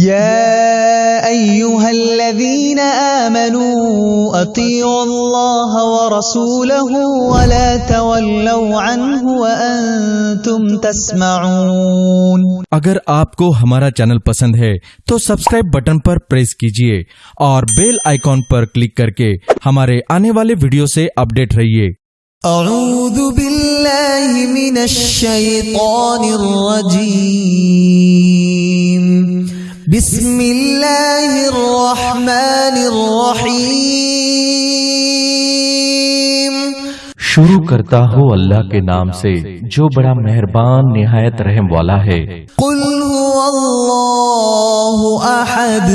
يا أيها الذين آمنوا أطيعوا الله ورسوله ولا تولوا عنه وأنتم تسمعون. اگر آپ کو ہمارا چینل پسند ہے تو سبسکرائب بٹن پر پریس کیجیے اور بیل آئیکن پر کلک کر کے ہمارے آنے والے ویڈیو سے اپ ڈیٹ رہیے۔ اعوذ باللہ من الشیطان الرجیم بسم اللہ الرحمن الرحیم شروع کرتا ہو اللہ کے نام سے جو بڑا مہربان نہایت رحم والا ہے۔ قل هو اللہ احد.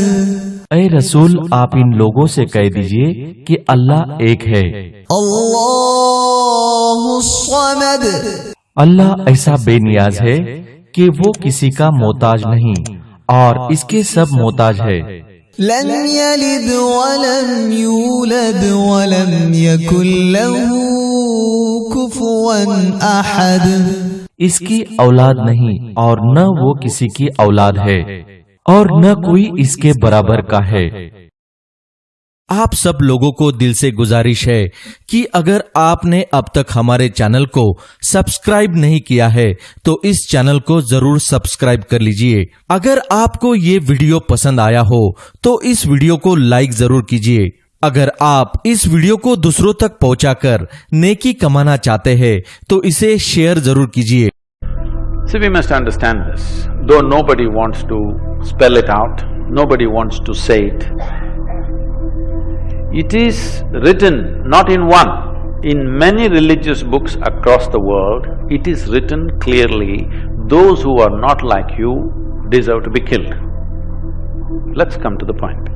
اے رسول آپ ان لوگوں سے کہہ دیجیے کہ اللہ ایک ہے۔ اللہ الصمد. اللہ ایسا بے نیاز ہے کہ وہ کسی کا محتاج نہیں۔ اور اس کے سب محتاج ہے۔ لم يلد ولم يولد ولم يكن له كفوا احد۔ اس کی اولاد نہیں اور نہ وہ کسی کی اولاد ہے اور نہ کوئی اس کے برابر کا ہے۔ آپ سب لوگوں کو دل سے گزارش ہے کہ اگر آپ نے اب تک ہمارے چینل کو سبسکرائب نہیں کیا ہے تو اس چینل کو ضرور سبسکرائب کر لیجیے۔ اگر آپ کو یہ ویڈیو پسند آیا ہو تو اس ویڈیو کو لائک ضرور کیجیے۔ اگر آپ اس ویڈیو کو دوسروں تک پہنچا کر نیکی کمانا چاہتے ہیں تو اسے شیئر ضرور کیجیے۔ So we must understand this, though nobody wants to spell it out, nobody wants to see it, it is written not in one, in many religious books across the world, it is written clearly, those who are not like you deserve to be killed. Let's come to the point.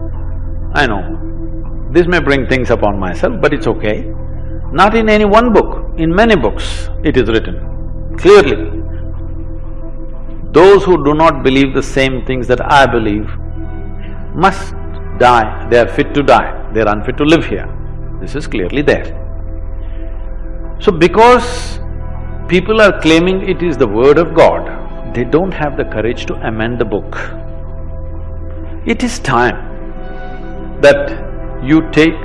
I know, this may bring things upon myself, but it's okay. Not in any one book, in many books it is written, clearly. Those who do not believe the same things that I believe must die, they are fit to die, they are unfit to live here. This is clearly there. So because people are claiming it is the word of God, they don't have the courage to amend the book. It is time that you take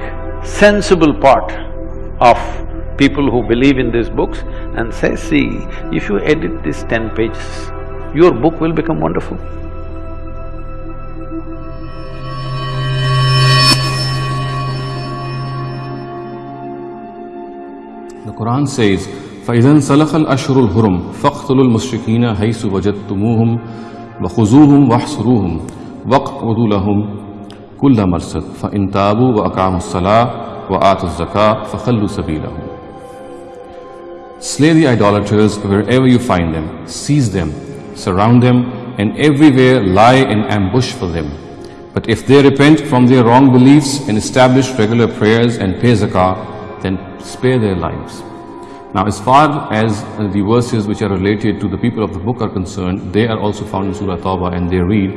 sensible part of people who believe in these books and say, see, if you edit these ten pages, your book will become wonderful. Quran says, فَإِذَا انْسَلَخَ الْأَشْهُرُ الْحُرُمُ فَاقْتُلُوا الْمُشْرِكِينَ حَيْثُ وَجَدتُّمُوهُمْ وَخُذُوهُمْ وَاحْصُرُوهُمْ وَاقْعُدُوا لَهُمْ كُلَّ مَرْصَدٍ فَإِنْ تَابُوا وَأَقَامُوا الصَّلَاةَ وَآتُوا الزَّكَاةَ فَخَلُّوا سَبِيلَهُمْ Slay the idolaters wherever you find them, seize them, surround them, and everywhere lie in ambush for them. But if they repent from their wrong beliefs and establish regular prayers and pay zakah, then spare their lives. Now, as far as uh, the verses which are related to the people of the book are concerned, they are also found in Surah Tawbah and they read,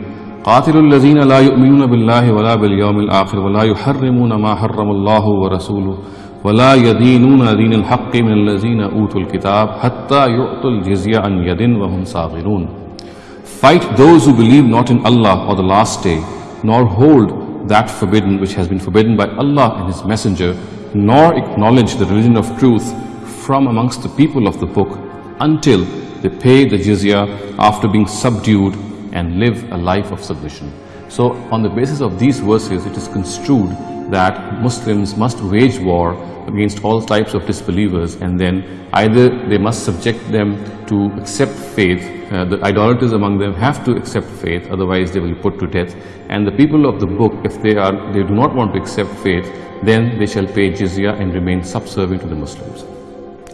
قاتلوا الذين لا يؤمنون بالله ولا باليوم الآخر ولا يحرمون ما حرم الله ورسوله ولا يدينون دين الحق من الذين أوتوا الكتاب حتى يؤتوا الجزية عن يد وهم صاغرون Fight those who believe not in Allah or the last day, nor hold that forbidden which has been forbidden by Allah and His Messenger, nor acknowledge the religion of truth from amongst the people of the book until they pay the jizya after being subdued and live a life of submission. So on the basis of these verses, it is construed that Muslims must wage war against all types of disbelievers and then either they must subject them to accept faith, uh, the idolaters among them have to accept faith, otherwise they will be put to death. And the people of the book, if they are, they do not want to accept faith, then they shall pay jizya and remain subservient to the Muslims.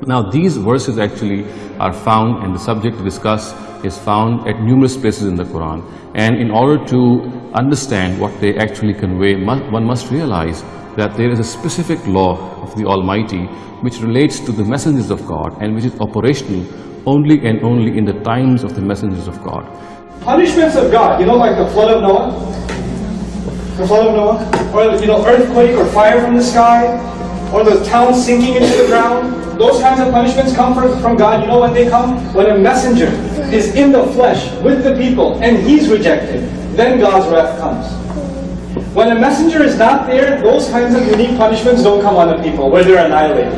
Now these verses actually are found and the subject to discuss is found at numerous places in the Quran and in order to understand what they actually convey one must realize that there is a specific law of the Almighty which relates to the messengers of God and which is operational only and only in the times of the messengers of God. Punishments of God, you know, like the flood of Noah? The flood of Noah? Or, you know, earthquake or fire from the sky? Or the town sinking into the ground? Those kinds of punishments come from, God. You know when they come? When a messenger is in the flesh with the people and he's rejected. then God's wrath comes. When a messenger is not there, those kinds of unique punishments don't come on the people, where they're annihilated.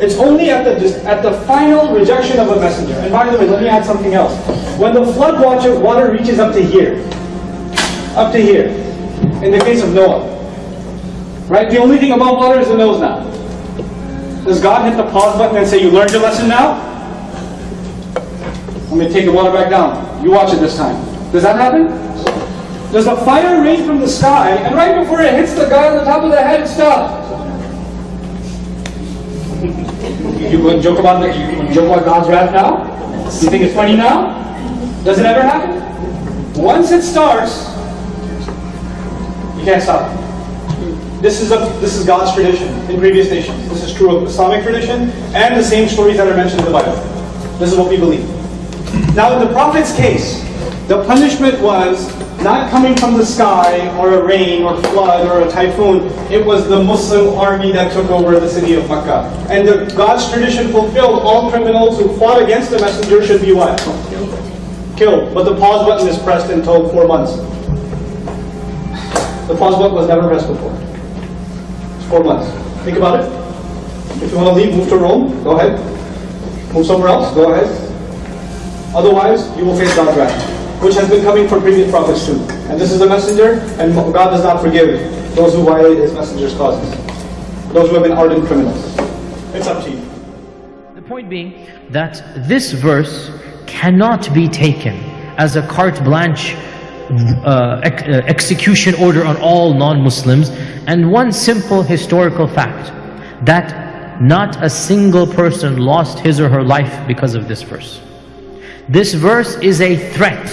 It's only at the at the final rejection of a messenger. And by the way, let me add something else. When the flood water reaches up to here, up to here, in the case of Noah, right? The only thing above water is the nose now. Does God hit the pause button and say, "You learned your lesson now"? I'm going to take the water back down. You watch it this time. Does that happen? Does the fire rain from the sky, and right before it hits the guy on the top of the head, stop? You to joke about the, you joke about God's wrath now? You think it's funny now? Does it ever happen? Once it starts, you can't stop. This is a this is God's tradition in previous nations. This is true of Islamic tradition and the same stories that are mentioned in the Bible. This is what we believe. Now, in the Prophet's case, the punishment was not coming from the sky or a rain or flood or a typhoon. It was the Muslim army that took over the city of Makkah. And the, God's tradition fulfilled all criminals who fought against the messenger should be what? Killed. But the pause button is pressed until four months. The pause button was never pressed before. It's four months. Think about it. If you want to leave, move to Rome, go ahead. Move somewhere else, go ahead. Otherwise, you will face God's wrath, which has been coming for previous prophets too. And this is the messenger, and God does not forgive those who violate his messenger's causes. Those who have been ardent criminals. It's up to you. The point being that this verse cannot be taken as a carte blanche uh, ex- uh, execution order on all non-Muslims and one simple historical fact that not a single person lost his or her life because of this verse. This verse is a threat.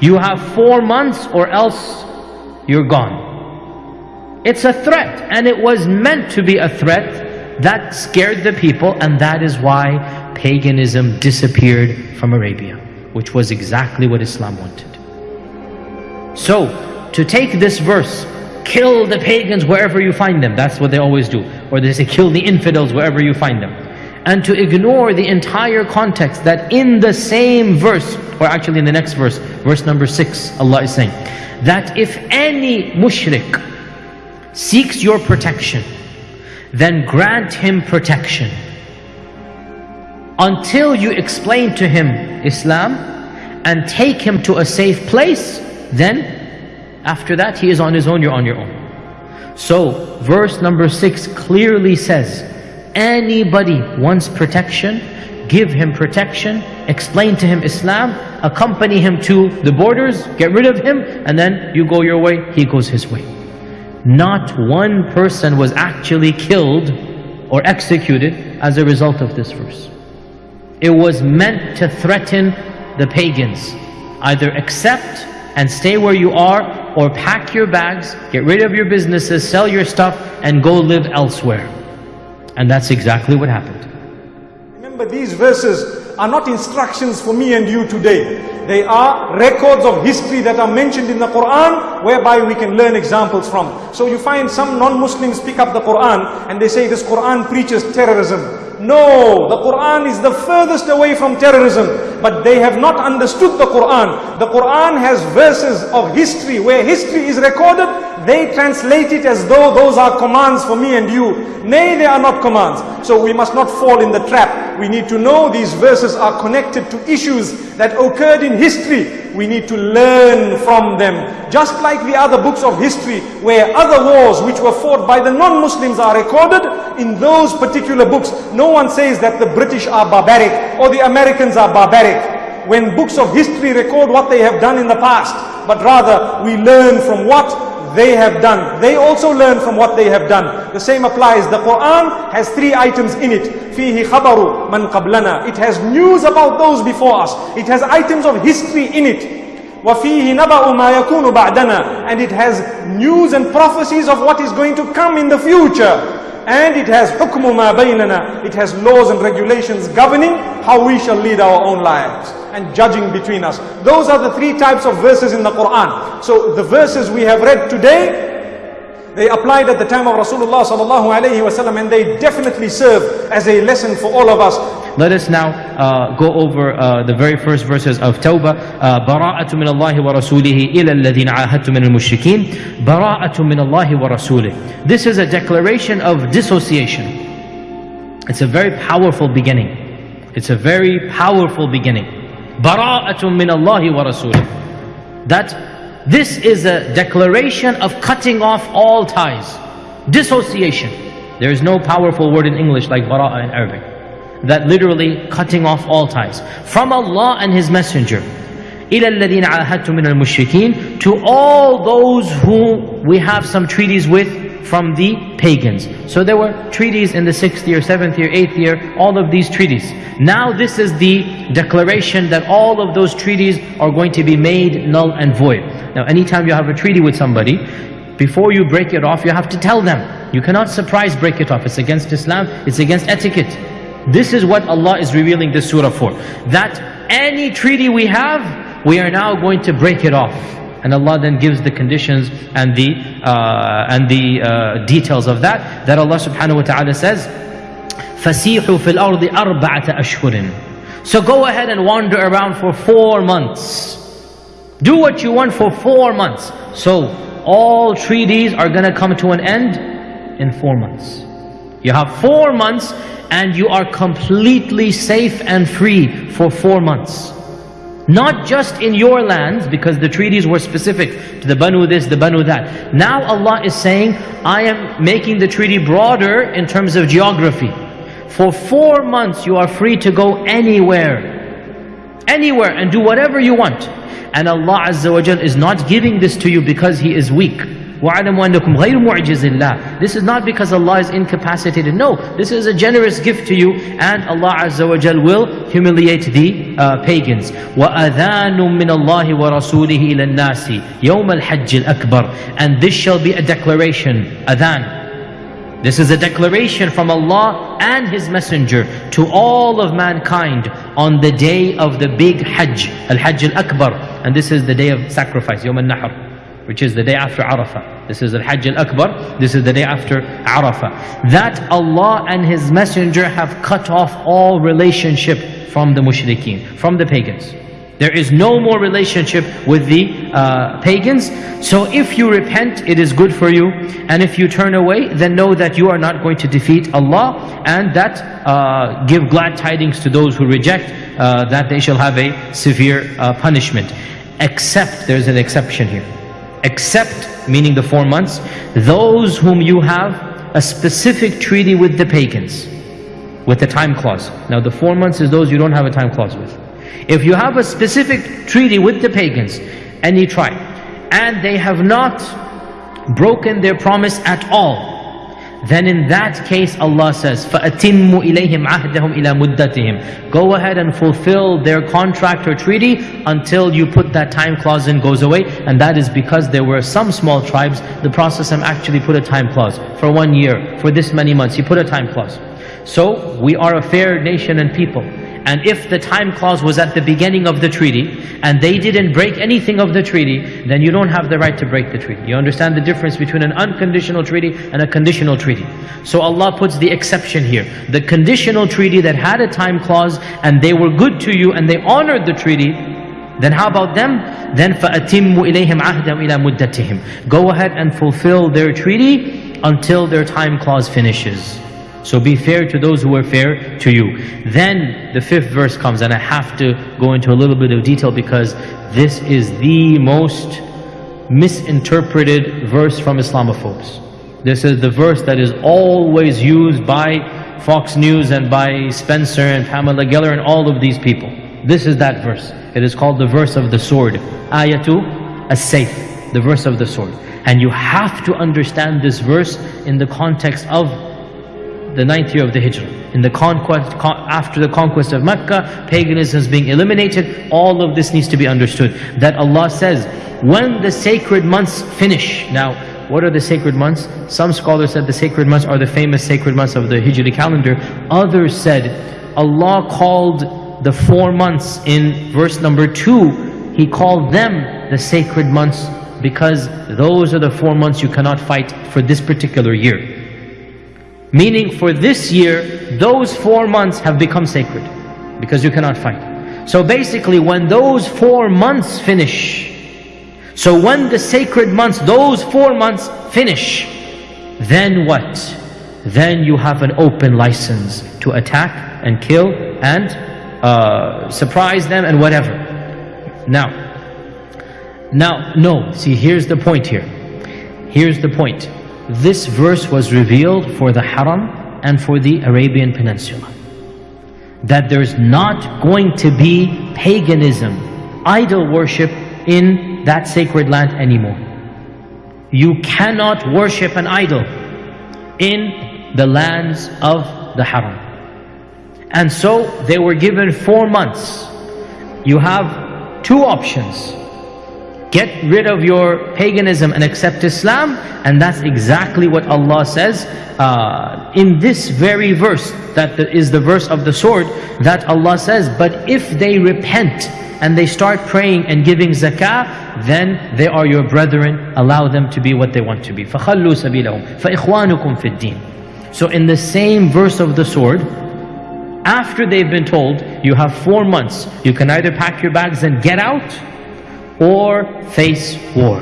You have four months or else you're gone. It's a threat and it was meant to be a threat that scared the people and that is why paganism disappeared from Arabia, which was exactly what Islam wanted. So, to take this verse, kill the pagans wherever you find them, that's what they always do. Or they say, kill the infidels wherever you find them. And to ignore the entire context that in the same verse, or actually in the next verse, verse number 6, Allah is saying, that if any mushrik seeks your protection, then grant him protection. Until you explain to him Islam and take him to a safe place, then after that he is on his own, you're on your own. So verse number 6 clearly says, anybody wants protection, give him protection, explain to him Islam, accompany him to the borders, get rid of him, and then you go your way, he goes his way. Not one person was actually killed or executed as a result of this verse. It was meant to threaten the pagans. Either accept and stay where you are, or pack your bags, get rid of your businesses, sell your stuff, and go live elsewhere. And that's exactly what happened. Remember, these verses are not instructions for me and you today. They are records of history that are mentioned in the Quran, whereby we can learn examples from. So you find some non-Muslims pick up the Quran and they say this Quran preaches terrorism. No, the Quran is the furthest away from terrorism, but they have not understood the Quran. The Quran has verses of history where history is recorded, they translate it as though those are commands for me and you. Nay, they are not commands. So we must not fall in the trap. We need to know these verses are connected to issues that occurred in history. We need to learn from them. Just like the other books of history where other wars which were fought by the non-Muslims are recorded, in those particular books, no one says that the British are barbaric or the Americans are barbaric when books of history record what they have done in the past, but rather we learn from what they have done. They also learn from what they have done. The same applies. The Quran has three items in it. فِيهِ خَبَرُ مَنْ قَبْلَنَا It has news about those before us. It has items of history in it. وَفِيهِ نَبَأُ مَا يَكُونُ بَعْدَنَا And it has news and prophecies of what is going to come in the future. and it has hukmu ma baynana. It has laws and regulations governing how we shall lead our own lives and judging between us. Those are the three types of verses in the Quran. So the verses we have read today they applied at the time of Rasulullah sallallahu alaihi wasallam and they definitely serve as a lesson for all of us Let us now uh, go over uh, the very first verses of Tawbah. Uh, براءة من الله ورسوله إلى الذين عاهدتم من المشركين براءة من الله ورسوله This is a declaration of dissociation. It's a very powerful beginning. It's a very powerful beginning. براءة من الله ورسوله That this is a declaration of cutting off all ties. Dissociation. There is no powerful word in English like bara'a in Arabic. That literally cutting off all ties. From Allah and His Messenger. إِلَى الَّذِينَ عَاهَدْتُم مِّنَ الْمُشْرِكِينَ To all those who we have some treaties with from the pagans. So there were treaties in the 6th year, 7th year, 8th year, all of these treaties. Now this is the declaration that all of those treaties are going to be made null and void. Now anytime you have a treaty with somebody, before you break it off, you have to tell them. You cannot surprise break it off. It's against Islam, it's against etiquette. This is what Allah is revealing this surah for. That any treaty we have, we are now going to break it off. And Allah then gives the conditions and the, uh, and the uh, details of that. That Allah subhanahu wa ta'ala says, فَسِيحُوا فِي الْأَرْضِ أَرْبَعَةَ أَشْهُرٍ So go ahead and wander around for four months. Do what you want for four months. So all treaties are going to come to an end in four months. You have four months and you are completely safe and free for four months. Not just in your lands, because the treaties were specific to the Banu this, the Banu that. Now Allah is saying, I am making the treaty broader in terms of geography. For four months you are free to go anywhere. Anywhere and do whatever you want. And Allah Azza wa is not giving this to you because He is weak. وَعَلَمُوا أَنَّكُمْ غَيْرُ مُعْجِزِ اللَّهِ This is not because Allah is incapacitated. No, this is a generous gift to you and Allah Azza wa Jal will humiliate the uh, pagans. وَأَذَانٌ مِّنَ اللَّهِ وَرَسُولِهِ إِلَى النَّاسِ يَوْمَ الْحَجِّ الْأَكْبَرِ And this shall be a declaration, adhan. This is a declaration from Allah and His Messenger to all of mankind on the day of the big Hajj, Al-Hajj Al-Akbar. And this is the day of sacrifice, Yawm Al-Nahr which is the day after Arafah. This is Al-Hajj Al-Akbar, this is the day after Arafah. That Allah and His Messenger have cut off all relationship from the mushrikeen, from the pagans. There is no more relationship with the uh, pagans. So if you repent, it is good for you. And if you turn away, then know that you are not going to defeat Allah. And that uh, give glad tidings to those who reject, uh, that they shall have a severe uh, punishment. Except, there's an exception here except, meaning the four months, those whom you have a specific treaty with the pagans, with the time clause. Now the four months is those you don't have a time clause with. If you have a specific treaty with the pagans, any tribe, and they have not broken their promise at all, then in that case Allah says فَأَتِمُّ إِلَيْهِمْ عَهْدَهُمْ إِلَى مُدَّتِهِمْ Go ahead and fulfill their contract or treaty until you put that time clause in goes away and that is because there were some small tribes the Prophet actually put a time clause for one year, for this many months he put a time clause so we are a fair nation and people and if the time clause was at the beginning of the treaty and they didn't break anything of the treaty, then you don't have the right to break the treaty. You understand the difference between an unconditional treaty and a conditional treaty. So Allah puts the exception here. The conditional treaty that had a time clause and they were good to you and they honored the treaty, then how about them? Then فَأَتِمُّ إِلَيْهِمْ عَهْدًا إِلَى مُدَّتِهِمْ Go ahead and fulfill their treaty until their time clause finishes. So be fair to those who are fair to you. Then the fifth verse comes, and I have to go into a little bit of detail because this is the most misinterpreted verse from Islamophobes. This is the verse that is always used by Fox News and by Spencer and Pamela Geller and all of these people. This is that verse. It is called the verse of the sword. Ayatu as-sayf, the verse of the sword. And you have to understand this verse in the context of the ninth year of the Hijrah. In the conquest, after the conquest of Mecca, paganism is being eliminated. All of this needs to be understood. That Allah says, when the sacred months finish. Now, what are the sacred months? Some scholars said the sacred months are the famous sacred months of the Hijri calendar. Others said, Allah called the four months in verse number two, He called them the sacred months because those are the four months you cannot fight for this particular year. Meaning for this year, those four months have become sacred because you cannot fight. So basically when those four months finish, so when the sacred months, those four months finish, then what? Then you have an open license to attack and kill and uh, surprise them and whatever. Now, now, no, see here's the point here. Here's the point. This verse was revealed for the Haram and for the Arabian Peninsula. That there's not going to be paganism, idol worship in that sacred land anymore. You cannot worship an idol in the lands of the Haram. And so they were given four months. You have two options. Get rid of your paganism and accept Islam, and that's exactly what Allah says uh, in this very verse, that is the verse of the sword, that Allah says, but if they repent and they start praying and giving zakah, then they are your brethren, allow them to be what they want to be. فَخَلُّوا سَبِيلَهُمْ فَإِخْوَانُكُمْ فِي الدِّينِ So in the same verse of the sword, after they've been told, you have four months, you can either pack your bags and get out, or face war.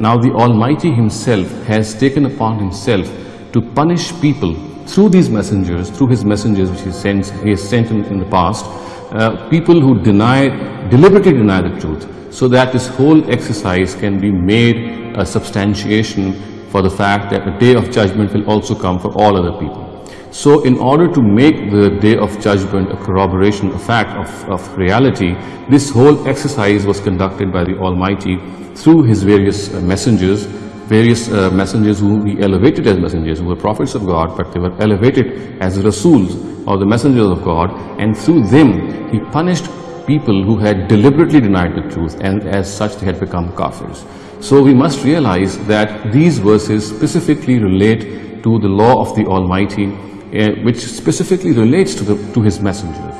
Now the Almighty Himself has taken upon Himself to punish people through these messengers, through His messengers which He, sends, he has sent in, in the past, uh, people who deny, deliberately deny the truth, so that this whole exercise can be made a substantiation for the fact that the day of judgment will also come for all other people. So in order to make the day of judgment a corroboration, a fact of, of reality, this whole exercise was conducted by the Almighty through His various uh, messengers, various uh, messengers whom He elevated as messengers, who were prophets of God, but they were elevated as Rasuls or the messengers of God, and through them He punished people who had deliberately denied the truth, and as such they had become kafirs. So we must realize that these verses specifically relate to the law of the Almighty uh, which specifically relates to, the, to his messengers.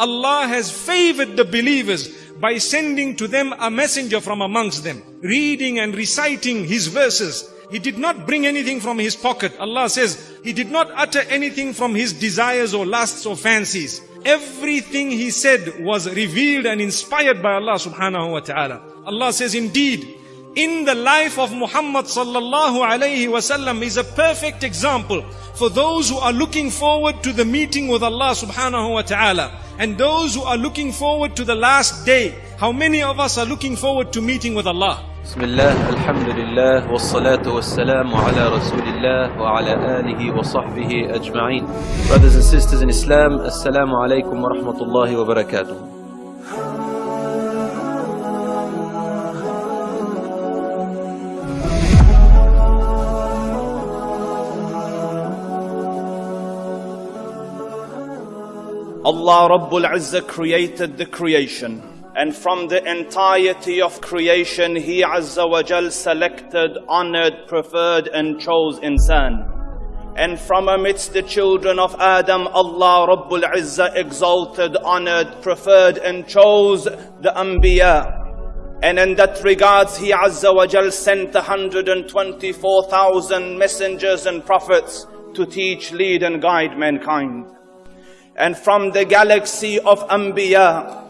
Allah has favored the believers by sending to them a messenger from amongst them, reading and reciting his verses. He did not bring anything from his pocket. Allah says, he did not utter anything from his desires or lusts or fancies. Everything he said was revealed and inspired by Allah subhanahu wa ta'ala. Allah says, indeed, in the life of Muhammad sallallahu alayhi wasallam is a perfect example for those who are looking forward to the meeting with Allah subhanahu wa ta'ala and those who are looking forward to the last day. How many of us are looking forward to meeting with Allah? بسم الله الحمد لله والصلاة والسلام على رسول الله وعلى آله وصحبه أجمعين Brothers and sisters in Islam السلام عليكم ورحمة الله وبركاته Allah Rabbul Izzah created the creation. And from the entirety of creation, He Azza wa Jal selected, honored, preferred and chose insan. And from amidst the children of Adam, Allah Rabbul Izzah exalted, honored, preferred and chose the Anbiya. And in that regards, He Azza wa Jal sent 124,000 messengers and prophets to teach, lead and guide mankind and from the galaxy of Anbiya,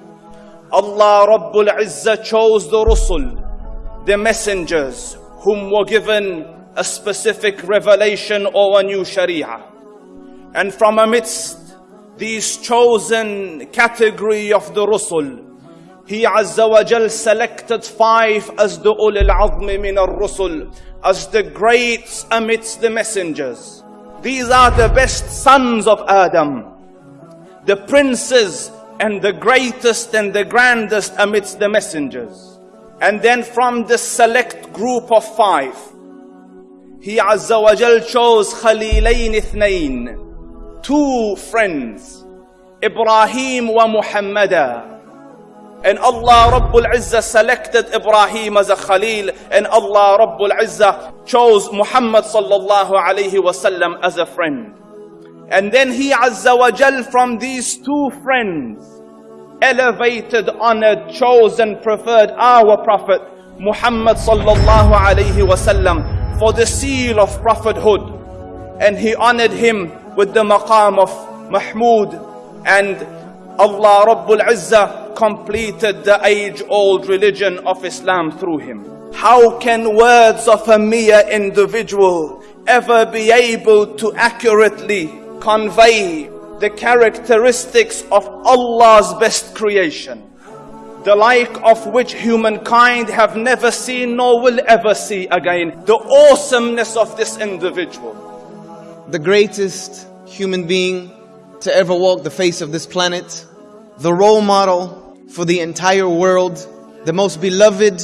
Allah Rabbul Izzah chose the Rusul, the messengers, whom were given a specific revelation or a new Sharia. And from amidst these chosen category of the Rusul, He Azza wa Jal selected five as the Ulul Azmi min al-Rusul, as the greats amidst the messengers. These are the best sons of Adam the princes and the greatest and the grandest amidst the messengers. And then from the select group of five, he Azza wa Jal chose Khalilain Ithnain, two friends, Ibrahim wa Muhammada. And Allah Rabbul Izzah selected Ibrahim as a Khalil and Allah Rabbul Izzah chose Muhammad sallallahu alayhi wasallam as a friend. And then he Azza wa Jal from these two friends elevated, honored, chosen, preferred our Prophet Muhammad sallallahu alayhi wasallam for the seal of prophethood. And he honored him with the maqam of Mahmud and Allah Rabbul Izzah completed the age-old religion of Islam through him. How can words of a mere individual ever be able to accurately convey the characteristics of Allah's best creation? the like of which humankind have never seen nor will ever see again. The awesomeness of this individual. The greatest human being to ever walk the face of this planet, the role model for the entire world, the most beloved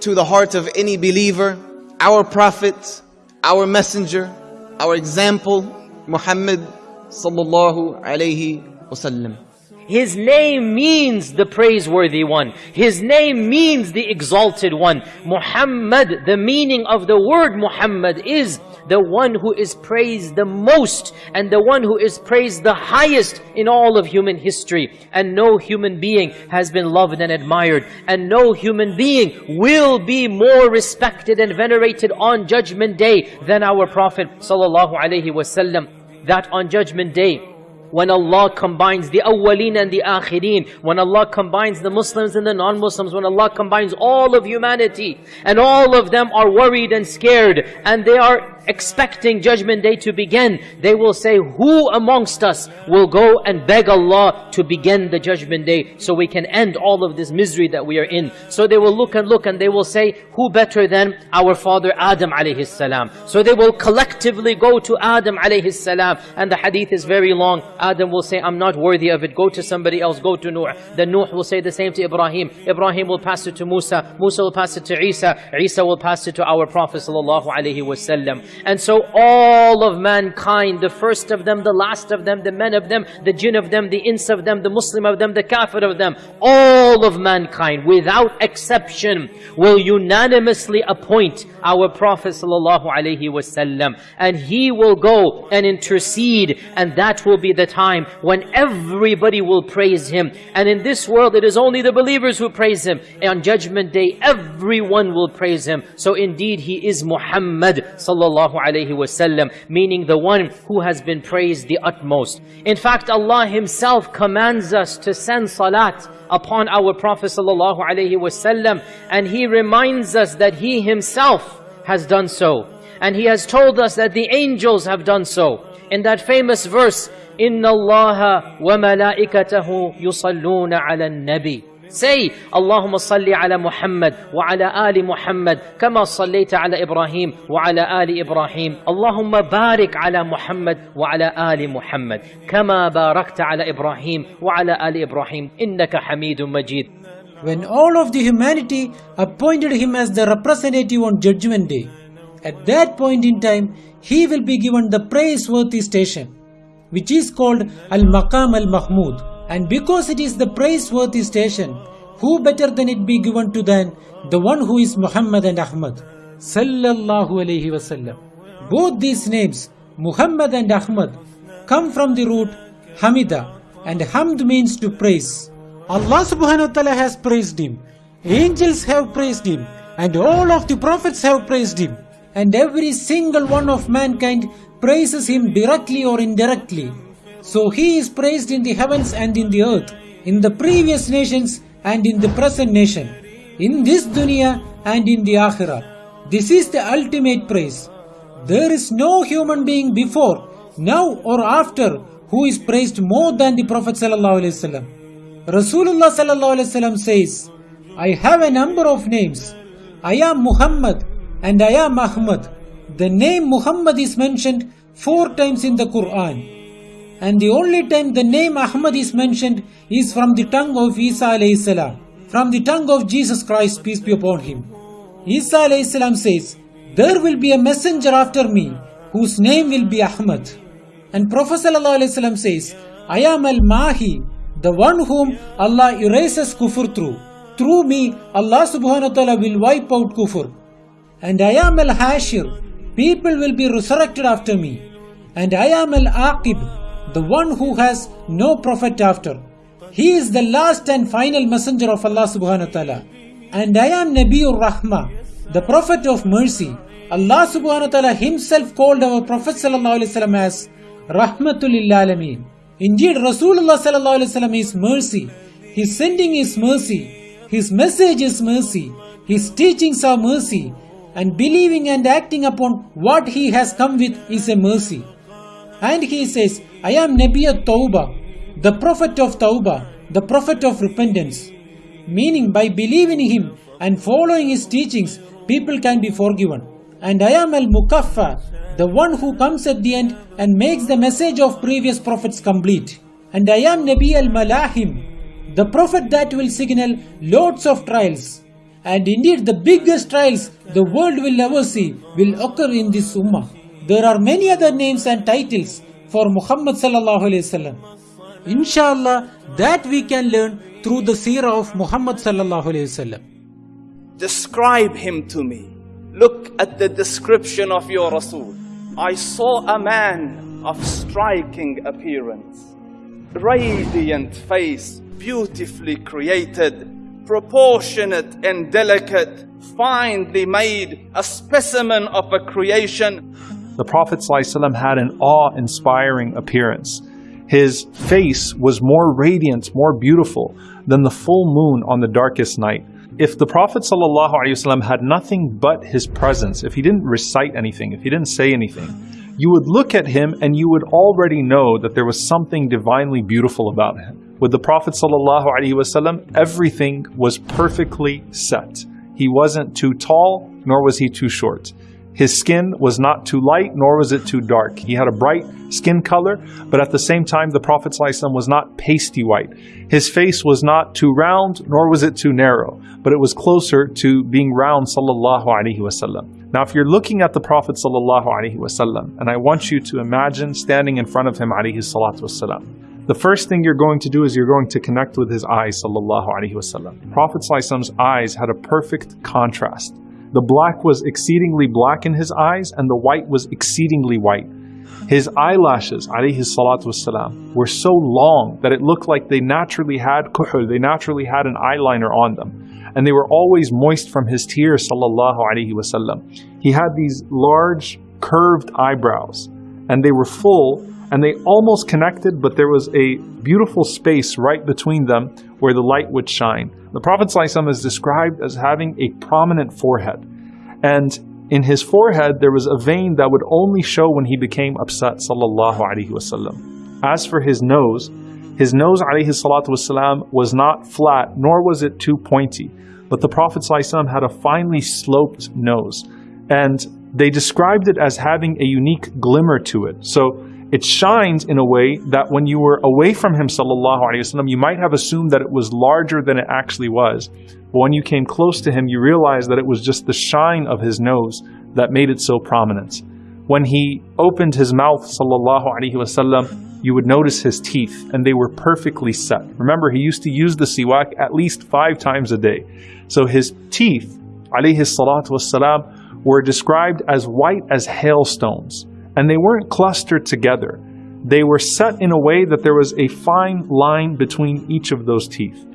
to the heart of any believer, our prophet, our messenger, our example, Muhammad sallallahu alayhi wasallam. His name means the praiseworthy one. His name means the exalted one. Muhammad, the meaning of the word Muhammad is the one who is praised the most and the one who is praised the highest in all of human history. And no human being has been loved and admired. And no human being will be more respected and venerated on Judgment Day than our Prophet sallallahu alaihi wasallam. That on Judgment Day, when Allah combines the awwaleen and the akhirin, when Allah combines the Muslims and the non-Muslims, when Allah combines all of humanity, and all of them are worried and scared, and they are expecting judgment day to begin, they will say, who amongst us will go and beg Allah to begin the judgment day so we can end all of this misery that we are in. So they will look and look and they will say, who better than our father Adam alayhi salam. So they will collectively go to Adam alayhi salam. And the hadith is very long. Adam will say, I'm not worthy of it. Go to somebody else. Go to Nuh. Then Nuh will say the same to Ibrahim. Ibrahim will pass it to Musa. Musa will pass it to Isa. Isa will pass it to our Prophet sallallahu alaihi wasallam. And so all of mankind, the first of them, the last of them, the men of them, the jinn of them, the ins of them, the Muslim of them, the kafir of them, all of mankind, without exception, will unanimously appoint our Prophet wasallam. And he will go and intercede, and that will be the time when everybody will praise him. And in this world, it is only the believers who praise him. And on Judgment Day, everyone will praise him. So indeed, he is Muhammad sallallahu alaihi wasallam, meaning the one who has been praised the utmost. In fact, Allah Himself commands us to send salat upon our Prophet sallallahu alaihi wasallam, and He reminds us that He Himself has done so. And He has told us that the angels have done so. In that famous verse, إِنَّ اللَّهَ وَمَلَائِكَتَهُ يُصَلُّونَ عَلَى النَّبِي Say, Allahumma salli ala Muhammad wa ala ali Muhammad kama sallaita ala Ibrahim wa ala ali Ibrahim. Allahumma barik ala Muhammad wa ala ali Muhammad kama barakta ala Ibrahim wa ala ali Ibrahim. Innaka hamidun majid. When all of the humanity appointed him as the representative on Judgment Day, at that point in time, he will be given the praiseworthy station, which is called Al-Maqam Al-Mahmud. And because it is the praiseworthy station, who better than it be given to than the one who is Muhammad and Ahmad? Sallallahu alayhi wasallam. Both these names, Muhammad and Ahmad, come from the root Hamida, and Hamd means to praise. Allah subhanahu wa ta'ala has praised him. Angels have praised him, and all of the prophets have praised him. And every single one of mankind praises him directly or indirectly. So he is praised in the heavens and in the earth, in the previous nations and in the present nation, in this dunya and in the akhirah. This is the ultimate praise. There is no human being before, now or after who is praised more than the Prophet wasallam. Rasulullah wasallam says, I have a number of names. I am Muhammad and I am Ahmad. The name Muhammad is mentioned four times in the Quran and the only time the name Ahmad is mentioned is from the tongue of Isa salam, from the tongue of Jesus Christ, peace be upon him. Isa salam says, There will be a messenger after me whose name will be Ahmad. And Prophet ﷺ says, I am Al Mahi, the one whom Allah erases kufr through. Through me, Allah subhanahu wa ta'ala will wipe out kufr. And I am Al Hashir, people will be resurrected after me. And I am Al Aqib, the one who has no prophet after. He is the last and final messenger of Allah subhanahu wa ta'ala. And I am Nabiur Rahma, the Prophet of mercy. Allah subhanahu wa ta'ala himself called our Prophet sallallahu alaihi wasallam as Rahmatul lil. Indeed, Rasulullah sallallahu alaihi wasallam is mercy. His sending is mercy. His message is mercy. His teachings are mercy. And believing and acting upon what he has come with is a mercy. And he says, I am Nabi al Tawbah, the Prophet of Tawbah, the Prophet of repentance. Meaning, by believing him and following his teachings, people can be forgiven. And I am Al Mukaffa, the one who comes at the end and makes the message of previous prophets complete. And I am Nabi Al Malahim, the prophet that will signal loads of trials. And indeed, the biggest trials the world will ever see will occur in this Ummah. There are many other names and titles for Muhammad sallallahu alaihi wasallam. Inshallah, that we can learn through the seerah of Muhammad sallallahu alaihi wasallam. Describe him to me. Look at the description of your Rasul. I saw a man of striking appearance, radiant face, beautifully created, proportionate and delicate, finely made, a specimen of a creation The Prophet ﷺ had an awe inspiring appearance. His face was more radiant, more beautiful than the full moon on the darkest night. If the Prophet ﷺ had nothing but his presence, if he didn't recite anything, if he didn't say anything, you would look at him and you would already know that there was something divinely beautiful about him. With the Prophet ﷺ, everything was perfectly set. He wasn't too tall, nor was he too short. His skin was not too light, nor was it too dark. He had a bright skin color, but at the same time, the Prophet ﷺ was not pasty white. His face was not too round, nor was it too narrow, but it was closer to being round, sallallahu alaihi wasallam. Now, if you're looking at the Prophet wasallam, and I want you to imagine standing in front of him, alaihi salatu wasallam, the first thing you're going to do is you're going to connect with his eyes, sallallahu alaihi wasallam. Prophet ﷺ's eyes had a perfect contrast. The black was exceedingly black in his eyes, and the white was exceedingly white. His eyelashes, alayhi salatu wasalam, were so long that it looked like they naturally had kuhul, they naturally had an eyeliner on them. And they were always moist from his tears, sallallahu alayhi wasallam. He had these large, curved eyebrows, and they were full, and they almost connected, but there was a beautiful space right between them where the light would shine. The Prophet ﷺ is described as having a prominent forehead. And in his forehead, there was a vein that would only show when he became upset. As for his nose, his nose, wasalam, was not flat, nor was it too pointy. But the Prophet ﷺ had a finely sloped nose. And they described it as having a unique glimmer to it. So it shines in a way that when you were away from him sallallahu alaihi wasallam you might have assumed that it was larger than it actually was. But when you came close to him you realized that it was just the shine of his nose that made it so prominent. When he opened his mouth sallallahu alaihi wasallam you would notice his teeth and they were perfectly set. Remember he used to use the siwak at least 5 times a day. So his teeth alayhi salatu wasalam were described as white as hailstones and they weren't clustered together. They were set in a way that there was a fine line between each of those teeth.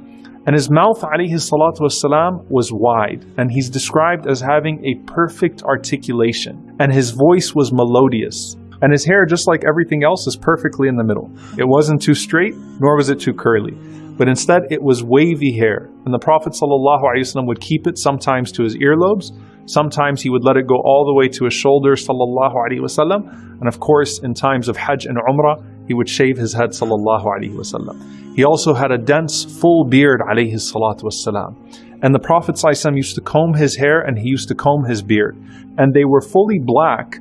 And his mouth, alayhi salatu wasalam, was wide, and he's described as having a perfect articulation, and his voice was melodious. And his hair, just like everything else, is perfectly in the middle. It wasn't too straight, nor was it too curly. But instead, it was wavy hair. And the Prophet ﷺ would keep it sometimes to his earlobes, Sometimes he would let it go all the way to his shoulders, sallallahu alaihi wasallam. And of course, in times of Hajj and Umrah, he would shave his head, sallallahu alaihi wasallam. He also had a dense, full beard, alayhi salatu wasalam. And the Prophet used to comb his hair and he used to comb his beard. And they were fully black.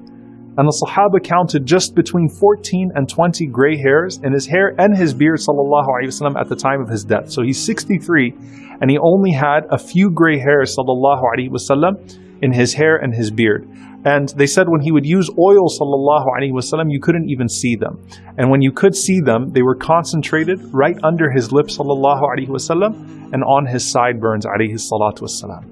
And the Sahaba counted just between 14 and 20 gray hairs in his hair and his beard, sallallahu alaihi wasallam, at the time of his death. So he's 63 and he only had a few gray hairs, sallallahu alaihi wasallam in his hair and his beard. And they said when he would use oil, sallallahu alaihi wasallam, you couldn't even see them. And when you could see them, they were concentrated right under his lips, sallallahu alaihi wasallam, and on his sideburns, alayhi salatu wasallam.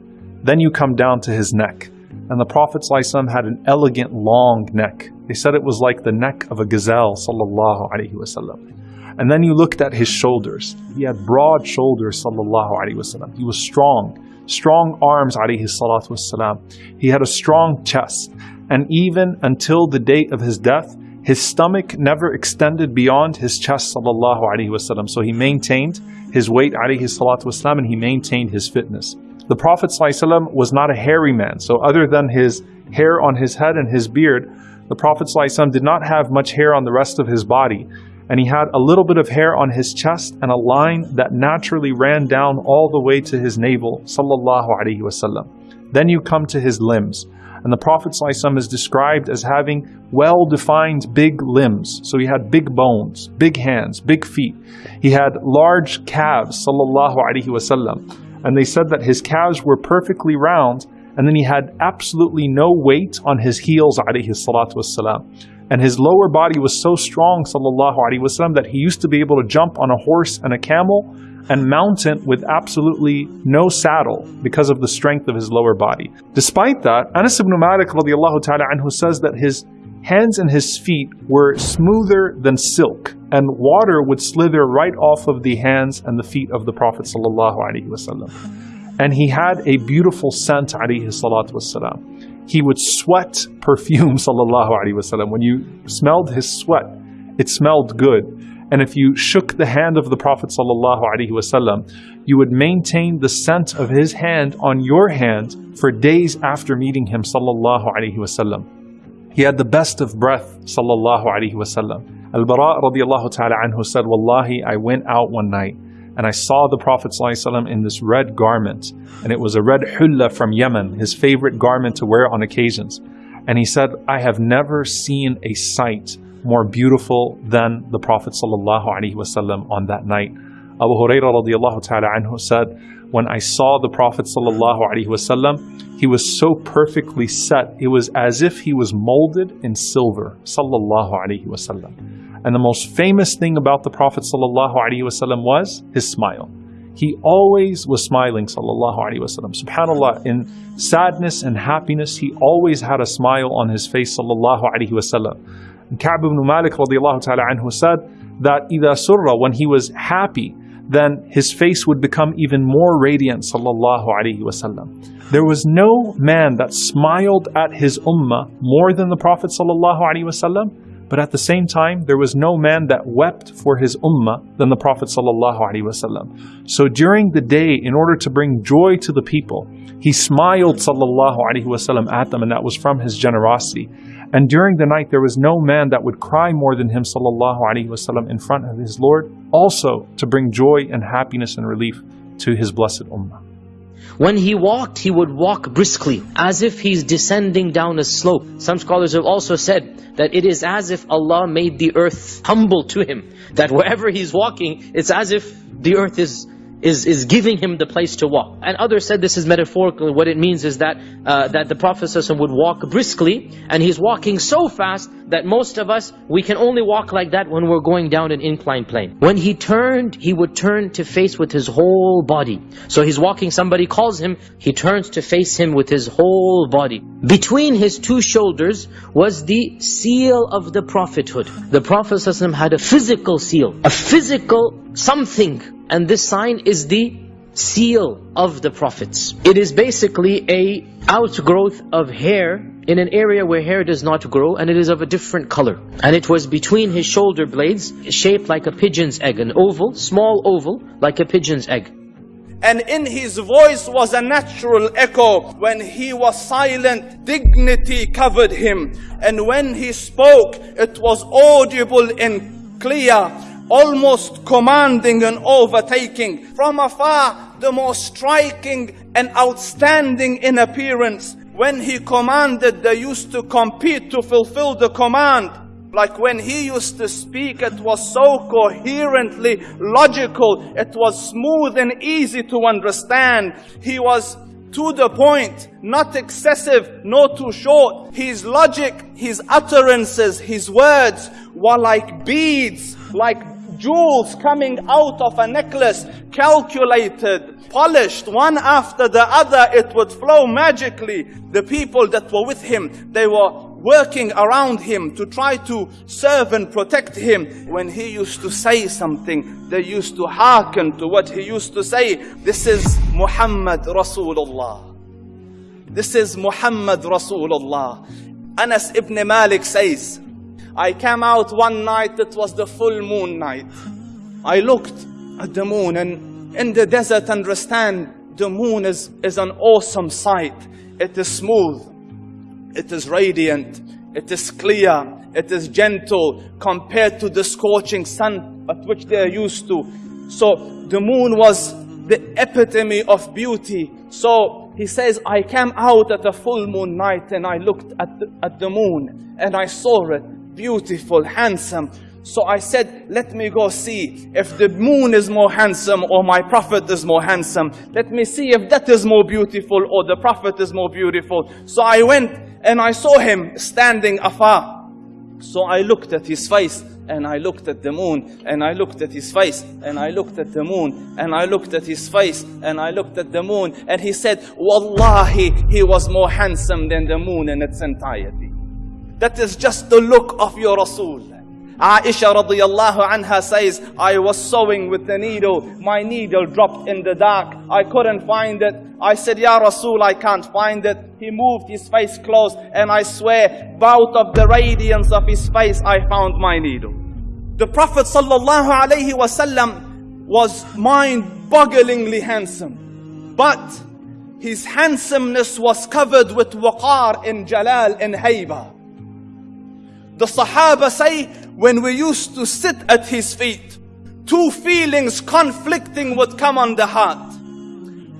Then you come down to his neck. And the Prophet ﷺ had an elegant long neck. They said it was like the neck of a gazelle, sallallahu alaihi wasallam. And then you looked at his shoulders. He had broad shoulders, sallallahu alaihi wasallam. He was strong, strong arms, alayhi salatu wasalam. He had a strong chest. And even until the date of his death, his stomach never extended beyond his chest, sallallahu alaihi wasallam. So he maintained his weight, alayhi salatu wasalam, and he maintained his fitness. The Prophet ﷺ was not a hairy man. So other than his hair on his head and his beard, the Prophet ﷺ did not have much hair on the rest of his body. And he had a little bit of hair on his chest and a line that naturally ran down all the way to his navel, sallallahu alaihi wasallam. Then you come to his limbs. And the Prophet ﷺ is described as having well defined big limbs. So he had big bones, big hands, big feet. He had large calves, sallallahu alaihi wasallam. And they said that his calves were perfectly round, and then he had absolutely no weight on his heels, alayhi salatu wasalam. And his lower body was so strong, wasallam, that he used to be able to jump on a horse and a camel and mount it with absolutely no saddle because of the strength of his lower body. Despite that, Anas ibn Malik ta'ala anhu says that his hands and his feet were smoother than silk, and water would slither right off of the hands and the feet of the Prophet sallallahu alaihi wasallam. And he had a beautiful scent, alayhi salatu wasalam. He would sweat perfume, sallallahu alaihi wasallam. When you smelled his sweat, it smelled good. And if you shook the hand of the Prophet sallallahu alaihi wasallam, you would maintain the scent of his hand on your hand for days after meeting him, sallallahu alaihi wasallam. He had the best of breath, sallallahu alaihi wasallam. Al-Bara radiallahu ta'ala anhu said, Wallahi, I went out one night and I saw the Prophet ﷺ in this red garment, and it was a red hulla from Yemen, his favorite garment to wear on occasions. And he said, I have never seen a sight more beautiful than the Prophet ﷺ on that night. Abu Hurairah radiallahu ta'ala anhu said, when I saw the Prophet ﷺ, he was so perfectly set, it was as if he was molded in silver. Sallallahu alaihi wasallam. And the most famous thing about the Prophet ﷺ was his smile. He always was smiling, sallallahu alaihi wasallam. Subhanallah, in sadness and happiness, he always had a smile on his face, sallallahu alaihi wasallam. Ka'b ibn Malik radiallahu ta'ala anhu said that إِذَا surra, when he was happy, then his face would become even more radiant, sallallahu alaihi wasallam. There was no man that smiled at his ummah more than the Prophet sallallahu alaihi wasallam. But at the same time, there was no man that wept for his ummah than the Prophet ﷺ. So during the day, in order to bring joy to the people, he smiled ﷺ at them, and that was from his generosity. And during the night, there was no man that would cry more than him ﷺ in front of his Lord, also to bring joy and happiness and relief to his blessed ummah. When he walked, he would walk briskly, as if he's descending down a slope. Some scholars have also said that it is as if Allah made the earth humble to him. That wherever he's walking, it's as if the earth is is, is giving him the place to walk. And others said this is metaphorical. What it means is that uh, that the Prophet would walk briskly, and he's walking so fast that most of us, we can only walk like that when we're going down an inclined plane. When he turned, he would turn to face with his whole body. So he's walking, somebody calls him, he turns to face him with his whole body. Between his two shoulders was the seal of the prophethood. The Prophet had a physical seal, a physical something and this sign is the seal of the prophets. It is basically a outgrowth of hair in an area where hair does not grow and it is of a different color. And it was between his shoulder blades, shaped like a pigeon's egg, an oval, small oval, like a pigeon's egg. And in his voice was a natural echo. When he was silent, dignity covered him. And when he spoke, it was audible and clear almost commanding and overtaking. From afar, the most striking and outstanding in appearance. When he commanded, they used to compete to fulfill the command. Like when he used to speak, it was so coherently logical. It was smooth and easy to understand. He was to the point, not excessive, nor too short. His logic, his utterances, his words were like beads, like jewels coming out of a necklace, calculated, polished, one after the other, it would flow magically. The people that were with him, they were working around him to try to serve and protect him. When he used to say something, they used to hearken to what he used to say. This is Muhammad Rasulullah. This is Muhammad Rasulullah. Anas ibn Malik says, I came out one night, it was the full moon night. I looked at the moon and in the desert understand the moon is, is an awesome sight. It is smooth. It is radiant. It is clear. It is gentle compared to the scorching sun at which they are used to. So the moon was the epitome of beauty. So he says, I came out at a full moon night and I looked at the, at the moon and I saw it beautiful, handsome. So I said, let me go see if the moon is more handsome or my prophet is more handsome. Let me see if that is more beautiful or the prophet is more beautiful. So I went and I saw him standing afar. So I looked at his face and I looked at the moon and I looked at his face and I looked at the moon and I looked at his face and I looked at the moon and he said, Wallahi, he was more handsome than the moon in its entirety. That is just the look of your Rasul. Aisha radiallahu anha says, I was sewing with the needle. My needle dropped in the dark. I couldn't find it. I said, Ya Rasul, I can't find it. He moved his face close and I swear, out of the radiance of his face, I found my needle. The Prophet sallallahu alaihi wasallam was mind-bogglingly handsome. But his handsomeness was covered with waqar in jalal in hayba. The Sahaba say, when we used to sit at his feet, two feelings conflicting would come on the heart.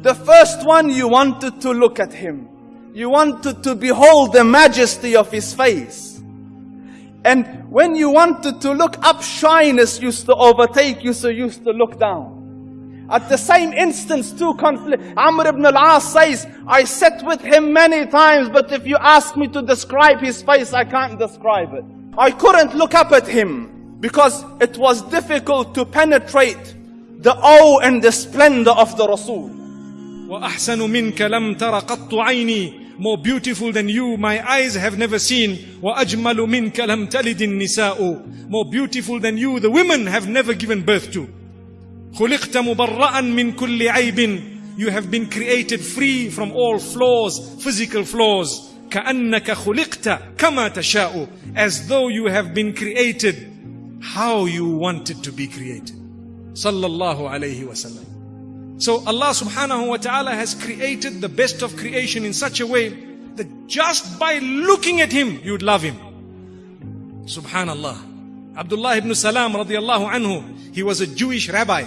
The first one, you wanted to look at him. You wanted to behold the majesty of his face. And when you wanted to look up, shyness used to overtake you, so you used to look down. At the same instance, two conflict. Amr ibn al-As says, I sat with him many times, but if you ask me to describe his face, I can't describe it. I couldn't look up at him because it was difficult to penetrate the awe and the splendor of the Rasul. وأحسن منك لم تر قط عيني More beautiful than you my eyes have never seen وأجمل منك لم تلد النساء More beautiful than you the women have never given birth to خلقت مبرأ من كل عيب You have been created free from all flaws, physical flaws. كأنك خلقت كما تشاء As though you have been created how you wanted to be created. صلى الله عليه وسلم. So Allah subhanahu wa ta'ala has created the best of creation in such a way that just by looking at him, you'd love him. Subhanallah. Abdullah ibn Salam radiallahu anhu, he was a Jewish rabbi.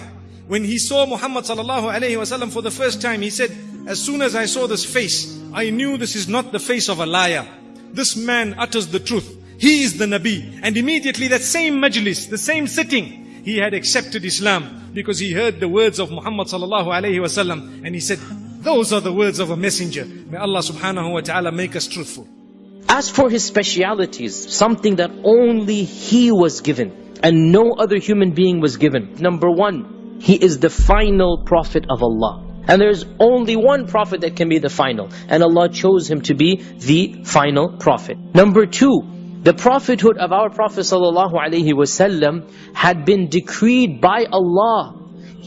When he saw Muhammad sallallahu alayhi wasallam for the first time, he said, as soon as I saw this face, I knew this is not the face of a liar. This man utters the truth. He is the Nabi. And immediately that same majlis, the same sitting, he had accepted Islam because he heard the words of Muhammad sallallahu alayhi wasallam and he said, those are the words of a messenger. May Allah subhanahu wa ta'ala make us truthful. As for his specialities, something that only he was given and no other human being was given. Number one, he is the final prophet of Allah. And there's only one prophet that can be the final. And Allah chose him to be the final prophet. Number two, the prophethood of our Prophet ﷺ had been decreed by Allah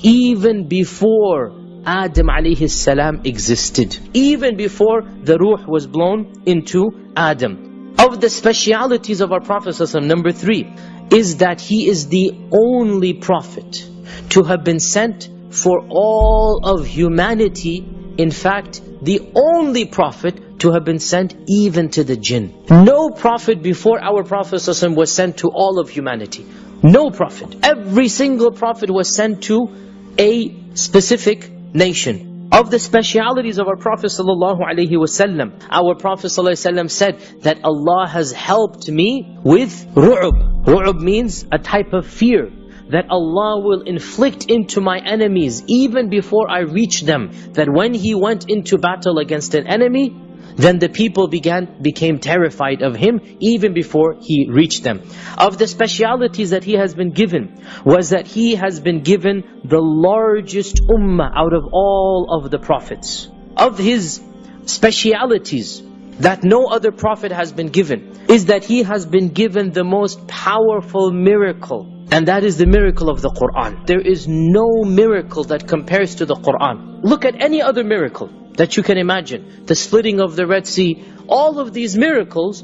even before Adam alayhi salam existed. Even before the ruh was blown into Adam. Of the specialities of our Prophet number three, is that he is the only prophet to have been sent for all of humanity. In fact, the only prophet to have been sent even to the jinn. No prophet before our Prophet was sent to all of humanity. No prophet. Every single prophet was sent to a specific nation. Of the specialities of our Prophet ﷺ, our Prophet ﷺ said that Allah has helped me with ru'ub. Ru'ub means a type of fear that Allah will inflict into my enemies even before I reach them. That when He went into battle against an enemy, then the people began became terrified of him even before he reached them. Of the specialities that he has been given was that he has been given the largest ummah out of all of the prophets. Of his specialities that no other prophet has been given is that he has been given the most powerful miracle. And that is the miracle of the Quran. There is no miracle that compares to the Quran. Look at any other miracle that you can imagine. The splitting of the Red Sea, all of these miracles,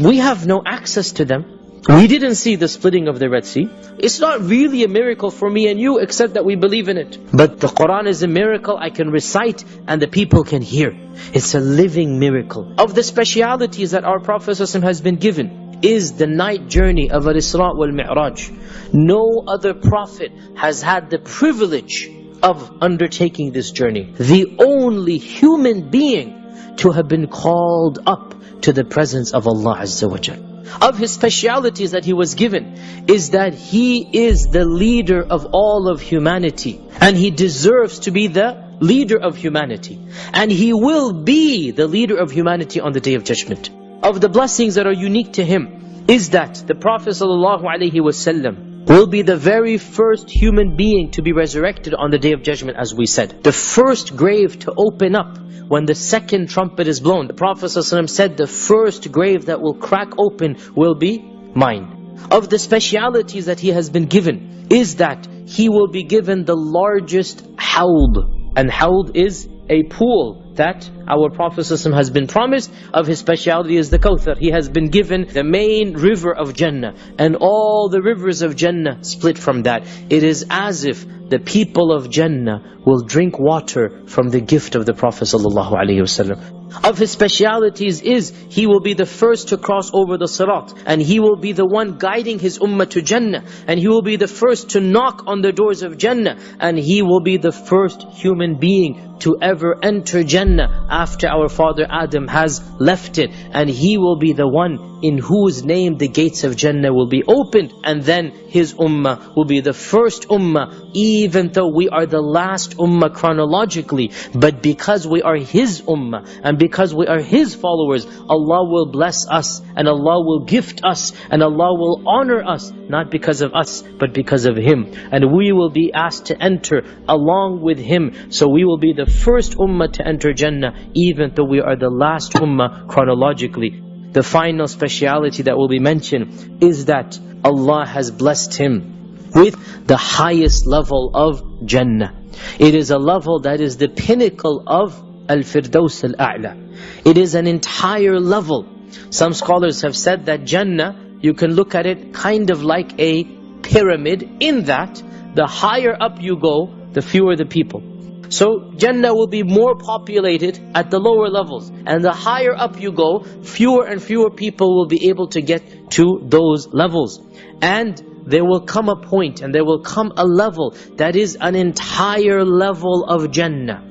we have no access to them. We didn't see the splitting of the Red Sea. It's not really a miracle for me and you except that we believe in it. But the Quran is a miracle I can recite and the people can hear. It's a living miracle. Of the specialities that our Prophet has been given is the night journey of Al-Isra wal-Mi'raj. No other Prophet has had the privilege of undertaking this journey. The only human being to have been called up to the presence of Allah Azza wa Jal. Of his specialities that he was given is that he is the leader of all of humanity. And he deserves to be the leader of humanity. And he will be the leader of humanity on the Day of Judgment. Of the blessings that are unique to him is that the Prophet ﷺ will be the very first human being to be resurrected on the Day of Judgment as we said. The first grave to open up when the second trumpet is blown. The Prophet ﷺ said the first grave that will crack open will be mine. Of the specialities that he has been given is that he will be given the largest hawd. And hawd is a pool that our Prophet ﷺ has been promised. Of his speciality is the Kawthar. He has been given the main river of Jannah. And all the rivers of Jannah split from that. It is as if the people of Jannah will drink water from the gift of the Prophet ﷺ. Of his specialities is he will be the first to cross over the Sirat and he will be the one guiding his ummah to Jannah and he will be the first to knock on the doors of Jannah and he will be the first human being to ever enter Jannah after our father Adam has left it. And he will be the one in whose name the gates of Jannah will be opened. And then his ummah will be the first ummah even though we are the last ummah chronologically. But because we are his ummah and because we are his followers Allah will bless us and Allah will gift us and Allah will honor us not because of us but because of him. And we will be asked to enter along with him. So we will be the first ummah to enter Jannah even though we are the last ummah chronologically the final speciality that will be mentioned is that Allah has blessed him with the highest level of Jannah. It is a level that is the pinnacle of Al-Firdaus Al-A'la. It is an entire level. Some scholars have said that Jannah, you can look at it kind of like a pyramid in that the higher up you go, the fewer the people. So Jannah will be more populated at the lower levels. And the higher up you go, fewer and fewer people will be able to get to those levels. And there will come a point and there will come a level that is an entire level of Jannah.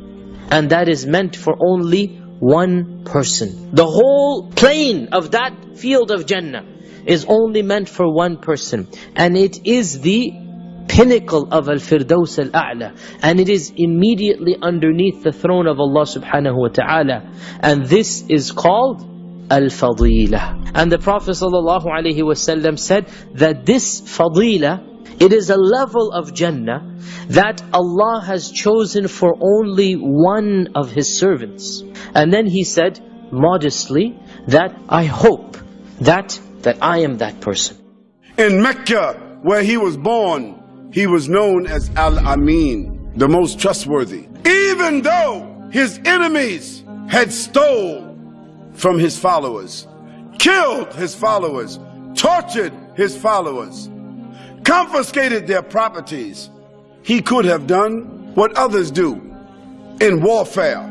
And that is meant for only one person. The whole plane of that field of Jannah is only meant for one person. And it is the pinnacle of Al-Firdaus Al-A'la. And it is immediately underneath the throne of Allah subhanahu wa ta'ala. And this is called Al-Fadila. And the Prophet ﷺ said that this Fadila, it is a level of Jannah that Allah has chosen for only one of His servants. And then He said modestly that I hope that that I am that person. In Mecca, where he was born, he was known as Al-Amin, the most trustworthy. Even though his enemies had stole from his followers, killed his followers, tortured his followers, confiscated their properties, he could have done what others do in warfare.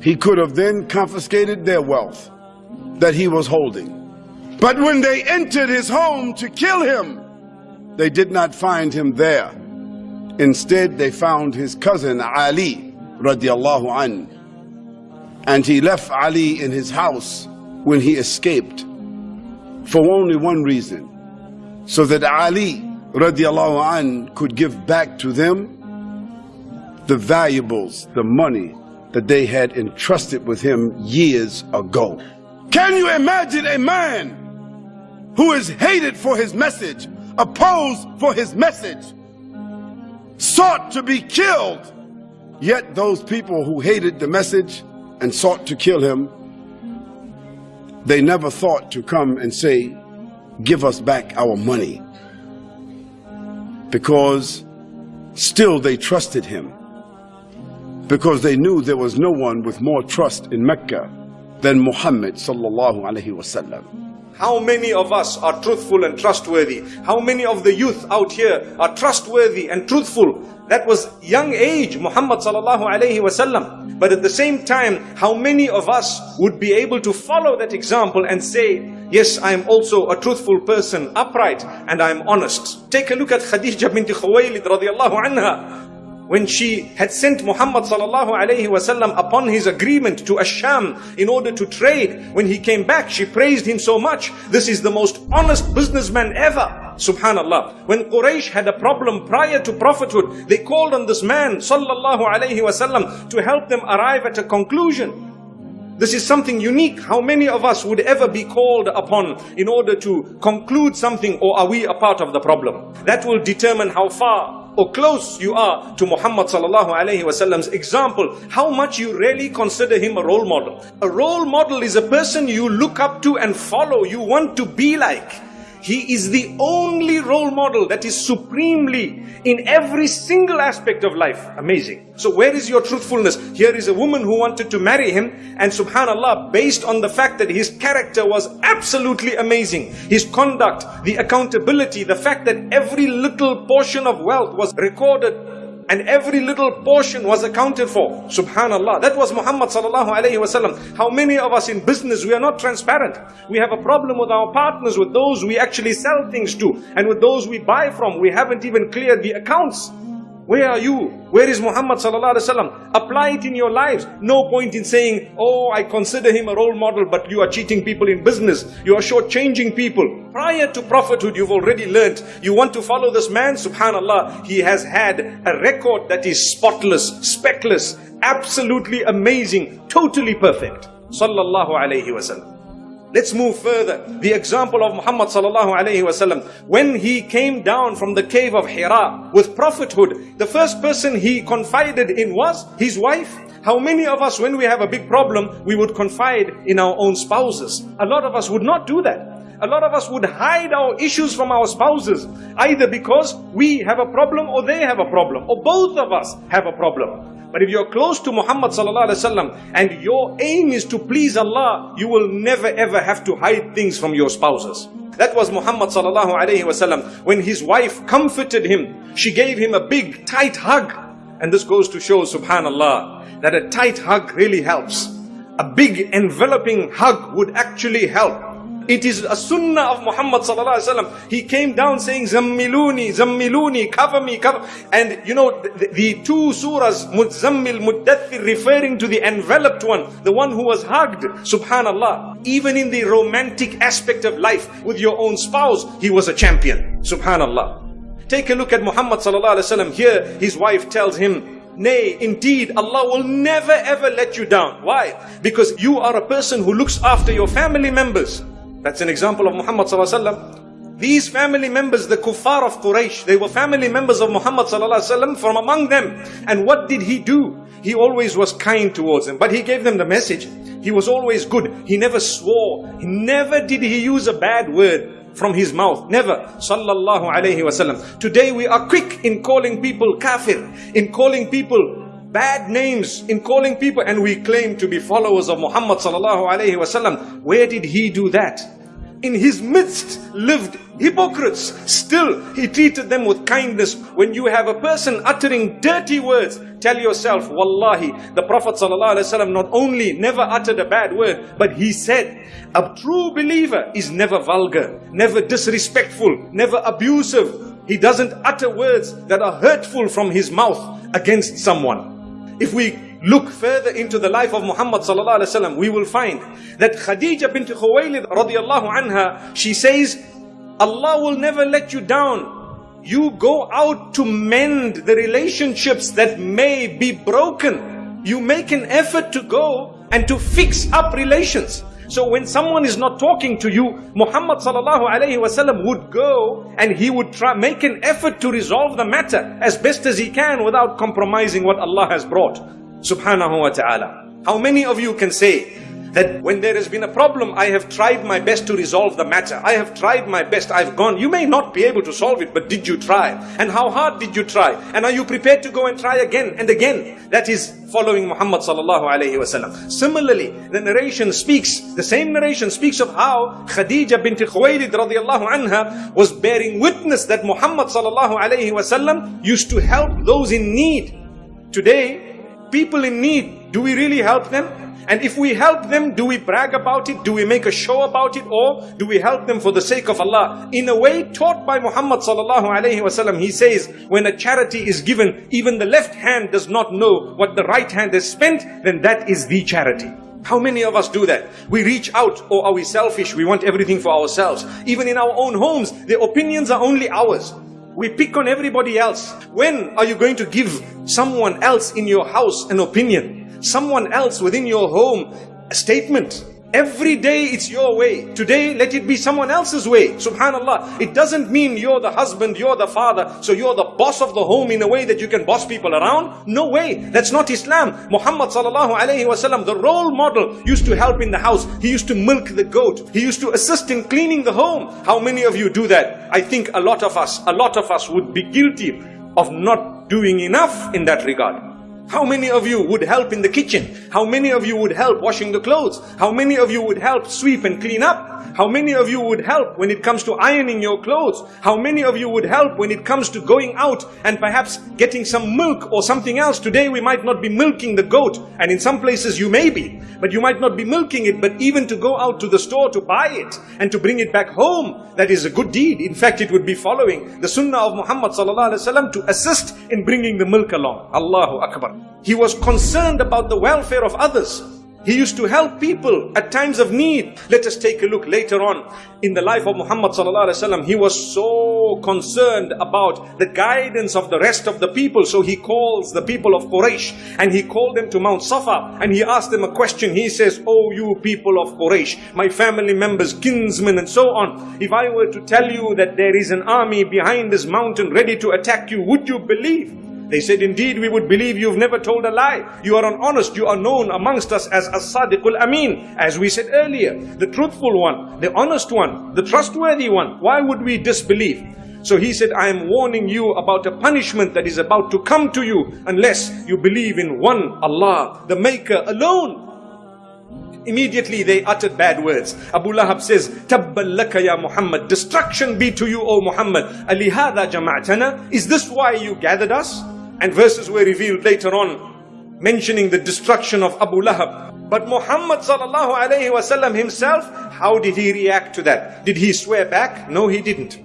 He could have then confiscated their wealth that he was holding. But when they entered his home to kill him, they did not find him there. Instead, they found his cousin Ali radiallahu an. And he left Ali in his house when he escaped for only one reason. So that Ali radiallahu an could give back to them the valuables, the money that they had entrusted with him years ago. Can you imagine a man who is hated for his message, opposed for his message, sought to be killed, yet those people who hated the message and sought to kill him, they never thought to come and say, Give us back our money. Because still they trusted him. Because they knew there was no one with more trust in Mecca than Muhammad sallallahu alaihi wasallam. How many of us are truthful and trustworthy? How many of the youth out here are trustworthy and truthful? That was young age, Muhammad sallallahu alayhi wasallam. But at the same time, how many of us would be able to follow that example and say, yes, I am also a truthful person, upright, and I am honest. Take a look at Khadija bint Khuwaylid radiallahu anha when she had sent Muhammad sallallahu alayhi wasallam upon his agreement to Asham in order to trade, when he came back, she praised him so much. This is the most honest businessman ever. Subhanallah. When Quraysh had a problem prior to prophethood, they called on this man sallallahu alayhi wasallam to help them arrive at a conclusion. This is something unique. How many of us would ever be called upon in order to conclude something or are we a part of the problem? That will determine how far or close you are to Muhammad sallallahu alaihi wasallam's example, how much you really consider him a role model. A role model is a person you look up to and follow, you want to be like. He is the only role model that is supremely in every single aspect of life. Amazing. So where is your truthfulness? Here is a woman who wanted to marry him and subhanallah, based on the fact that his character was absolutely amazing. His conduct, the accountability, the fact that every little portion of wealth was recorded and every little portion was accounted for. Subhanallah. That was Muhammad sallallahu alayhi wasallam. How many of us in business, we are not transparent. We have a problem with our partners, with those we actually sell things to, and with those we buy from. We haven't even cleared the accounts. Where are you? Where is Muhammad sallallahu alaihi wasallam? Apply it in your lives. No point in saying, oh, I consider him a role model, but you are cheating people in business. You are shortchanging people. Prior to prophethood, you've already learnt. You want to follow this man? Subhanallah, he has had a record that is spotless, speckless, absolutely amazing, totally perfect. Sallallahu alaihi wasallam. Let's move further. The example of Muhammad sallallahu alaihi wasallam. When he came down from the cave of Hira with prophethood, the first person he confided in was his wife. How many of us, when we have a big problem, we would confide in our own spouses? A lot of us would not do that. A lot of us would hide our issues from our spouses, either because we have a problem or they have a problem, or both of us have a problem. But if you're close to Muhammad and your aim is to please Allah, you will never ever have to hide things from your spouses. That was Muhammad. When his wife comforted him, she gave him a big tight hug. And this goes to show, subhanallah, that a tight hug really helps. A big enveloping hug would actually help. It is a sunnah of Muhammad sallallahu alaihi wasallam. He came down saying, Zammiluni, Zammiluni, cover me, cover. And you know, the, the two surahs, Muzzammil, Muddathir, referring to the enveloped one, the one who was hugged, subhanallah. Even in the romantic aspect of life with your own spouse, he was a champion, subhanallah. Take a look at Muhammad sallallahu alaihi wasallam. Here, his wife tells him, Nay, indeed, Allah will never ever let you down. Why? Because you are a person who looks after your family members. That's an example of Muhammad These family members, the kuffar of Quraysh, they were family members of Muhammad from among them. And what did he do? He always was kind towards them, but he gave them the message. He was always good. He never swore. Never did he use a bad word from his mouth. Never. Sallallahu alayhi wasallam. Today we are quick in calling people kafir, in calling people bad names in calling people and we claim to be followers of Muhammad sallallahu alaihi wasallam. Where did he do that? In his midst lived hypocrites. Still, he treated them with kindness. When you have a person uttering dirty words, tell yourself, Wallahi, the Prophet ﷺ not only never uttered a bad word, but he said, a true believer is never vulgar, never disrespectful, never abusive. He doesn't utter words that are hurtful from his mouth against someone. If we look further into the life of Muhammad sallallahu alaihi wasallam, we will find that Khadija bint Khuwaylid radiyallahu anha, she says, Allah will never let you down. You go out to mend the relationships that may be broken. You make an effort to go and to fix up relations. So when someone is not talking to you, Muhammad sallallahu alaihi wasallam would go and he would try make an effort to resolve the matter as best as he can without compromising what Allah has brought. Subhanahu wa ta'ala. How many of you can say That when there has been a problem, I have tried my best to resolve the matter. I have tried my best. I've gone. You may not be able to solve it, but did you try? And how hard did you try? And are you prepared to go and try again and again? That is following Muhammad sallallahu alaihi wasallam. Similarly, the narration speaks, the same narration speaks of how Khadija bint Khuwaylid radiallahu anha was bearing witness that Muhammad sallallahu alaihi wasallam used to help those in need. Today, people in need, do we really help them? And if we help them, do we brag about it? Do we make a show about it? Or do we help them for the sake of Allah? In a way taught by Muhammad sallallahu alayhi wasallam, he says, when a charity is given, even the left hand does not know what the right hand has spent, then that is the charity. How many of us do that? We reach out, or are we selfish? We want everything for ourselves. Even in our own homes, the opinions are only ours. We pick on everybody else. When are you going to give someone else in your house an opinion? Someone else within your home a statement. Every day it's your way. Today let it be someone else's way. Subhanallah. It doesn't mean you're the husband, you're the father, so you're the boss of the home in a way that you can boss people around. No way. That's not Islam. Muhammad sallallahu alayhi wasallam, the role model, used to help in the house. He used to milk the goat. He used to assist in cleaning the home. How many of you do that? I think a lot of us, a lot of us would be guilty of not doing enough in that regard. How many of you would help in the kitchen? How many of you would help washing the clothes? How many of you would help sweep and clean up? How many of you would help when it comes to ironing your clothes? How many of you would help when it comes to going out and perhaps getting some milk or something else? Today we might not be milking the goat and in some places you may be, but you might not be milking it, but even to go out to the store to buy it and to bring it back home, that is a good deed. In fact, it would be following the sunnah of Muhammad to assist in bringing the milk along. Allahu Akbar. He was concerned about the welfare of others. He used to help people at times of need. Let us take a look later on in the life of Muhammad He was so concerned about the guidance of the rest of the people. So he calls the people of Quraysh and he called them to Mount Safa and he asked them a question. He says, Oh you people of Quraysh, my family members, kinsmen and so on. If I were to tell you that there is an army behind this mountain ready to attack you, would you believe? They said, indeed, we would believe you've never told a lie. You are an honest, you are known amongst us as As-Sadiqul Amin. As we said earlier, the truthful one, the honest one, the trustworthy one. Why would we disbelieve? So he said, I am warning you about a punishment that is about to come to you unless you believe in one Allah, the Maker alone. Immediately they uttered bad words. Abu Lahab says, Tabbal laka ya Muhammad. Destruction be to you, O Muhammad. Alihada jama'atana. Is this why you gathered us? And verses were revealed later on mentioning the destruction of Abu Lahab. But Muhammad sallallahu alayhi wasallam himself, how did he react to that? Did he swear back? No, he didn't.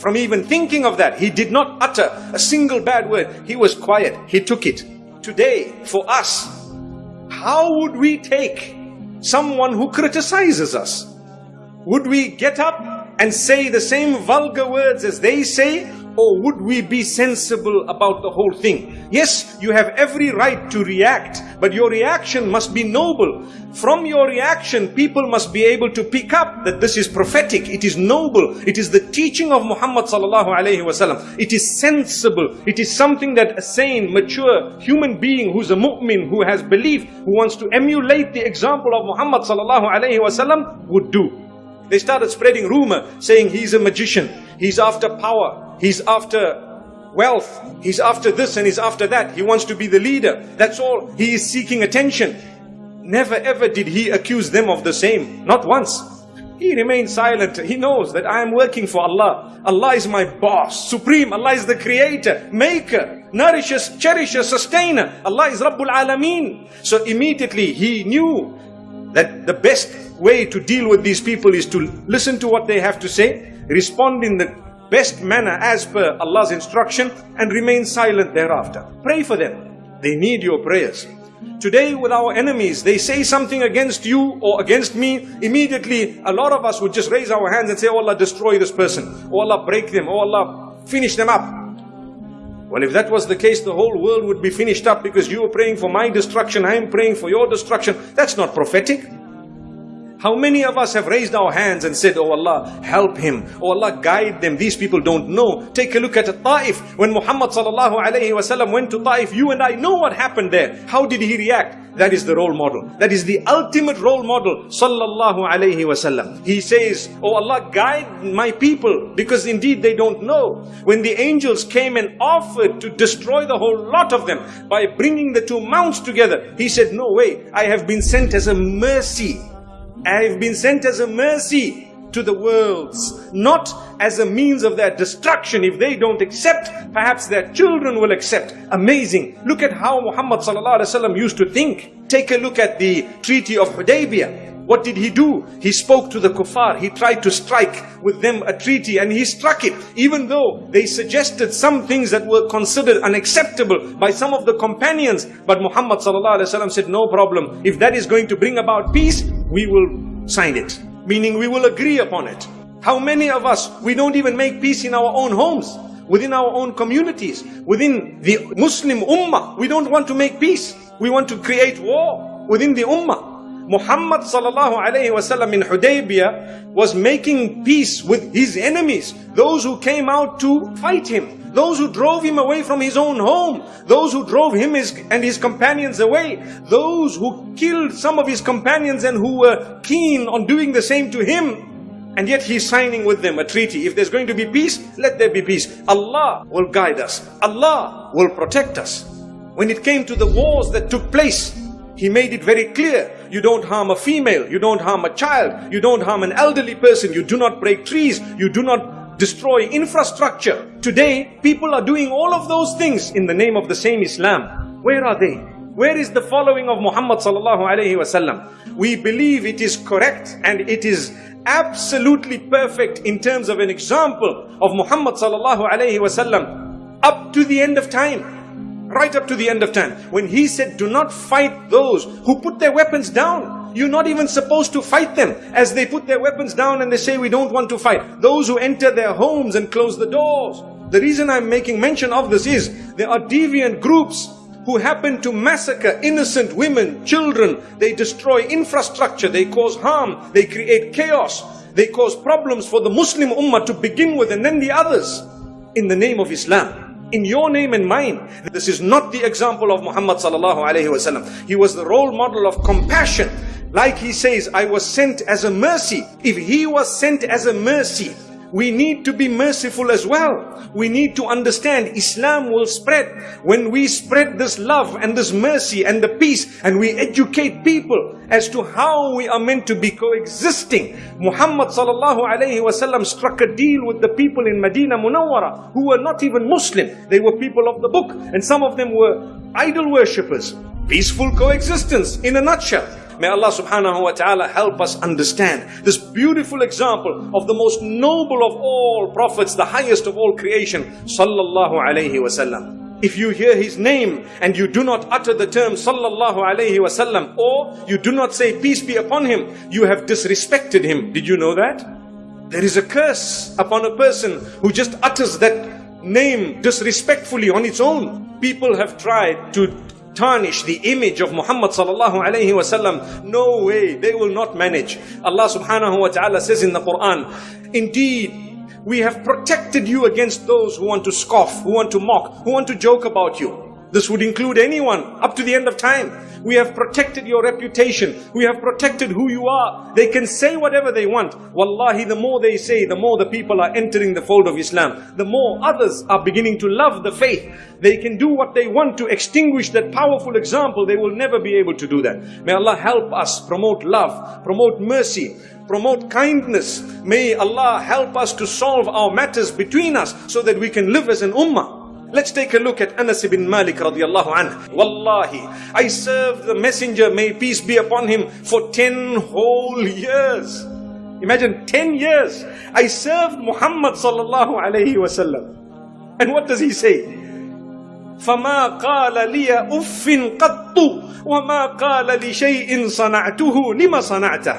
From even thinking of that, he did not utter a single bad word. He was quiet. He took it. Today, for us, how would we take someone who criticizes us? Would we get up and say the same vulgar words as they say? Or would we be sensible about the whole thing? Yes, you have every right to react, but your reaction must be noble. From your reaction, people must be able to pick up that this is prophetic, it is noble, it is the teaching of Muhammad sallallahu alaihi wasallam. It is sensible, it is something that a sane, mature human being who's a mu'min, who has belief, who wants to emulate the example of Muhammad sallallahu alaihi wasallam would do. They started spreading rumor saying he's a magician, he's after power, He's after wealth. He's after this and he's after that. He wants to be the leader. That's all. He is seeking attention. Never ever did he accuse them of the same. Not once. He remained silent. He knows that I am working for Allah. Allah is my boss, supreme. Allah is the creator, maker, nourisher, cherisher, sustainer. Allah is Rabbul Alameen. So immediately he knew that the best way to deal with these people is to listen to what they have to say, respond in the best manner as per Allah's instruction and remain silent thereafter. Pray for them. They need your prayers. Today with our enemies, they say something against you or against me, immediately a lot of us would just raise our hands and say, Oh Allah, destroy this person. Oh Allah, break them. Oh Allah, finish them up. Well, if that was the case, the whole world would be finished up because you are praying for my destruction, I am praying for your destruction. That's not prophetic. How many of us have raised our hands and said, Oh Allah, help him. Oh Allah, guide them. These people don't know. Take a look at Ta'if. When Muhammad wasallam went to Ta'if, you and I know what happened there. How did he react? That is the role model. That is the ultimate role model. Sallallahu alayhi wasallam. He says, Oh Allah, guide my people because indeed they don't know. When the angels came and offered to destroy the whole lot of them by bringing the two mounts together, he said, No way, I have been sent as a mercy. I have been sent as a mercy to the worlds, not as a means of their destruction. If they don't accept, perhaps their children will accept. Amazing. Look at how Muhammad used to think. Take a look at the Treaty of Hudaybiyah. What did he do? He spoke to the kuffar. He tried to strike with them a treaty and he struck it. Even though they suggested some things that were considered unacceptable by some of the companions. But Muhammad said, no problem. If that is going to bring about peace, we will sign it. Meaning we will agree upon it. How many of us, we don't even make peace in our own homes, within our own communities, within the Muslim ummah. We don't want to make peace. We want to create war within the ummah. Muhammad sallallahu alayhi wasallam in Hudaybiyah was making peace with his enemies, those who came out to fight him, those who drove him away from his own home, those who drove him and his companions away, those who killed some of his companions and who were keen on doing the same to him. And yet he's signing with them a treaty. If there's going to be peace, let there be peace. Allah will guide us. Allah will protect us. When it came to the wars that took place, he made it very clear. You don't harm a female, you don't harm a child, you don't harm an elderly person, you do not break trees, you do not destroy infrastructure. Today, people are doing all of those things in the name of the same Islam. Where are they? Where is the following of Muhammad sallallahu alayhi wasallam? We believe it is correct and it is absolutely perfect in terms of an example of Muhammad sallallahu alayhi wasallam up to the end of time right up to the end of time. When he said, do not fight those who put their weapons down. You're not even supposed to fight them as they put their weapons down and they say, we don't want to fight. Those who enter their homes and close the doors. The reason I'm making mention of this is, there are deviant groups who happen to massacre innocent women, children. They destroy infrastructure, they cause harm, they create chaos. They cause problems for the Muslim ummah to begin with and then the others in the name of Islam in your name and mine. This is not the example of Muhammad sallallahu alaihi wasallam. He was the role model of compassion. Like he says, I was sent as a mercy. If he was sent as a mercy, we need to be merciful as well. We need to understand Islam will spread when we spread this love and this mercy and the peace and we educate people as to how we are meant to be coexisting. Muhammad sallallahu alayhi wasallam struck a deal with the people in Medina Munawwara who were not even Muslim. They were people of the book and some of them were idol worshippers. Peaceful coexistence in a nutshell. May Allah subhanahu wa ta'ala help us understand this beautiful example of the most noble of all prophets, the highest of all creation, sallallahu alayhi wasallam. If you hear his name and you do not utter the term sallallahu alayhi wasallam or you do not say peace be upon him, you have disrespected him. Did you know that? There is a curse upon a person who just utters that name disrespectfully on its own. People have tried to tarnish the image of Muhammad sallallahu alayhi wasallam. No way, they will not manage. Allah subhanahu wa ta'ala says in the Quran, Indeed, we have protected you against those who want to scoff, who want to mock, who want to joke about you. This would include anyone up to the end of time. We have protected your reputation. We have protected who you are. They can say whatever they want. Wallahi, the more they say, the more the people are entering the fold of Islam. The more others are beginning to love the faith. They can do what they want to extinguish that powerful example. They will never be able to do that. May Allah help us promote love, promote mercy, promote kindness. May Allah help us to solve our matters between us so that we can live as an ummah. Let's take a look at Anas ibn Malik radiallahu anhu. Wallahi, I served the messenger, may peace be upon him, for 10 whole years. Imagine 10 years. I served Muhammad sallallahu alayhi wasallam. And what does he say? فما قال لي أف قط وما قال لشيء صنعته لما صنعته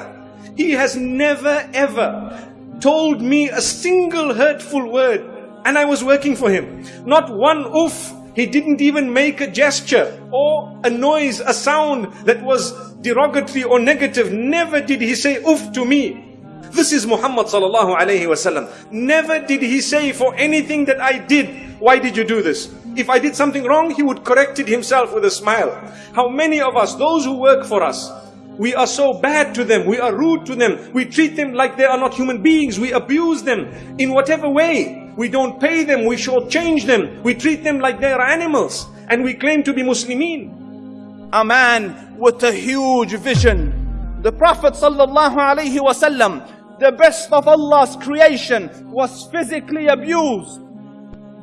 He has never ever told me a single hurtful word and I was working for him. Not one oof. He didn't even make a gesture or a noise, a sound that was derogatory or negative. Never did he say oof to me. This is Muhammad sallallahu alayhi wasallam. Never did he say for anything that I did, why did you do this? If I did something wrong, he would correct it himself with a smile. How many of us, those who work for us, we are so bad to them, we are rude to them, we treat them like they are not human beings, we abuse them in whatever way. We don't pay them, we shortchange them, we treat them like they are animals, and we claim to be Muslimin. A man with a huge vision. The Prophet sallallahu alaihi wasallam, the best of Allah's creation, was physically abused.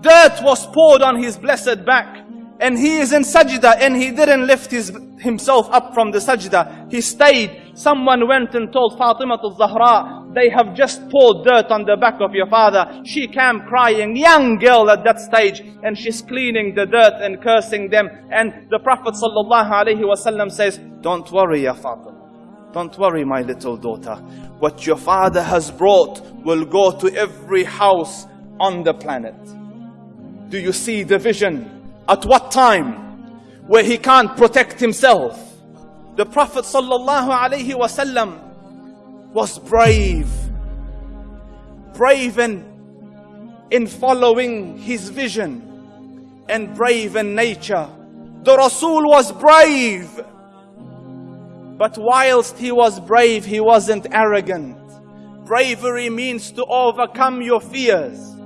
Dirt was poured on his blessed back. And he is in sajda and he didn't lift his, himself up from the sajda. He stayed. Someone went and told Fatima al-Zahra, they have just poured dirt on the back of your father. She came crying, young girl at that stage, and she's cleaning the dirt and cursing them. And the Prophet wasallam says, don't worry, ya Fatima. Don't worry, my little daughter. What your father has brought will go to every house on the planet. Do you see the vision? At what time? Where he can't protect himself. The Prophet wasallam was brave. Brave in, in following his vision and brave in nature. The Rasul was brave. But whilst he was brave, he wasn't arrogant. Bravery means to overcome your fears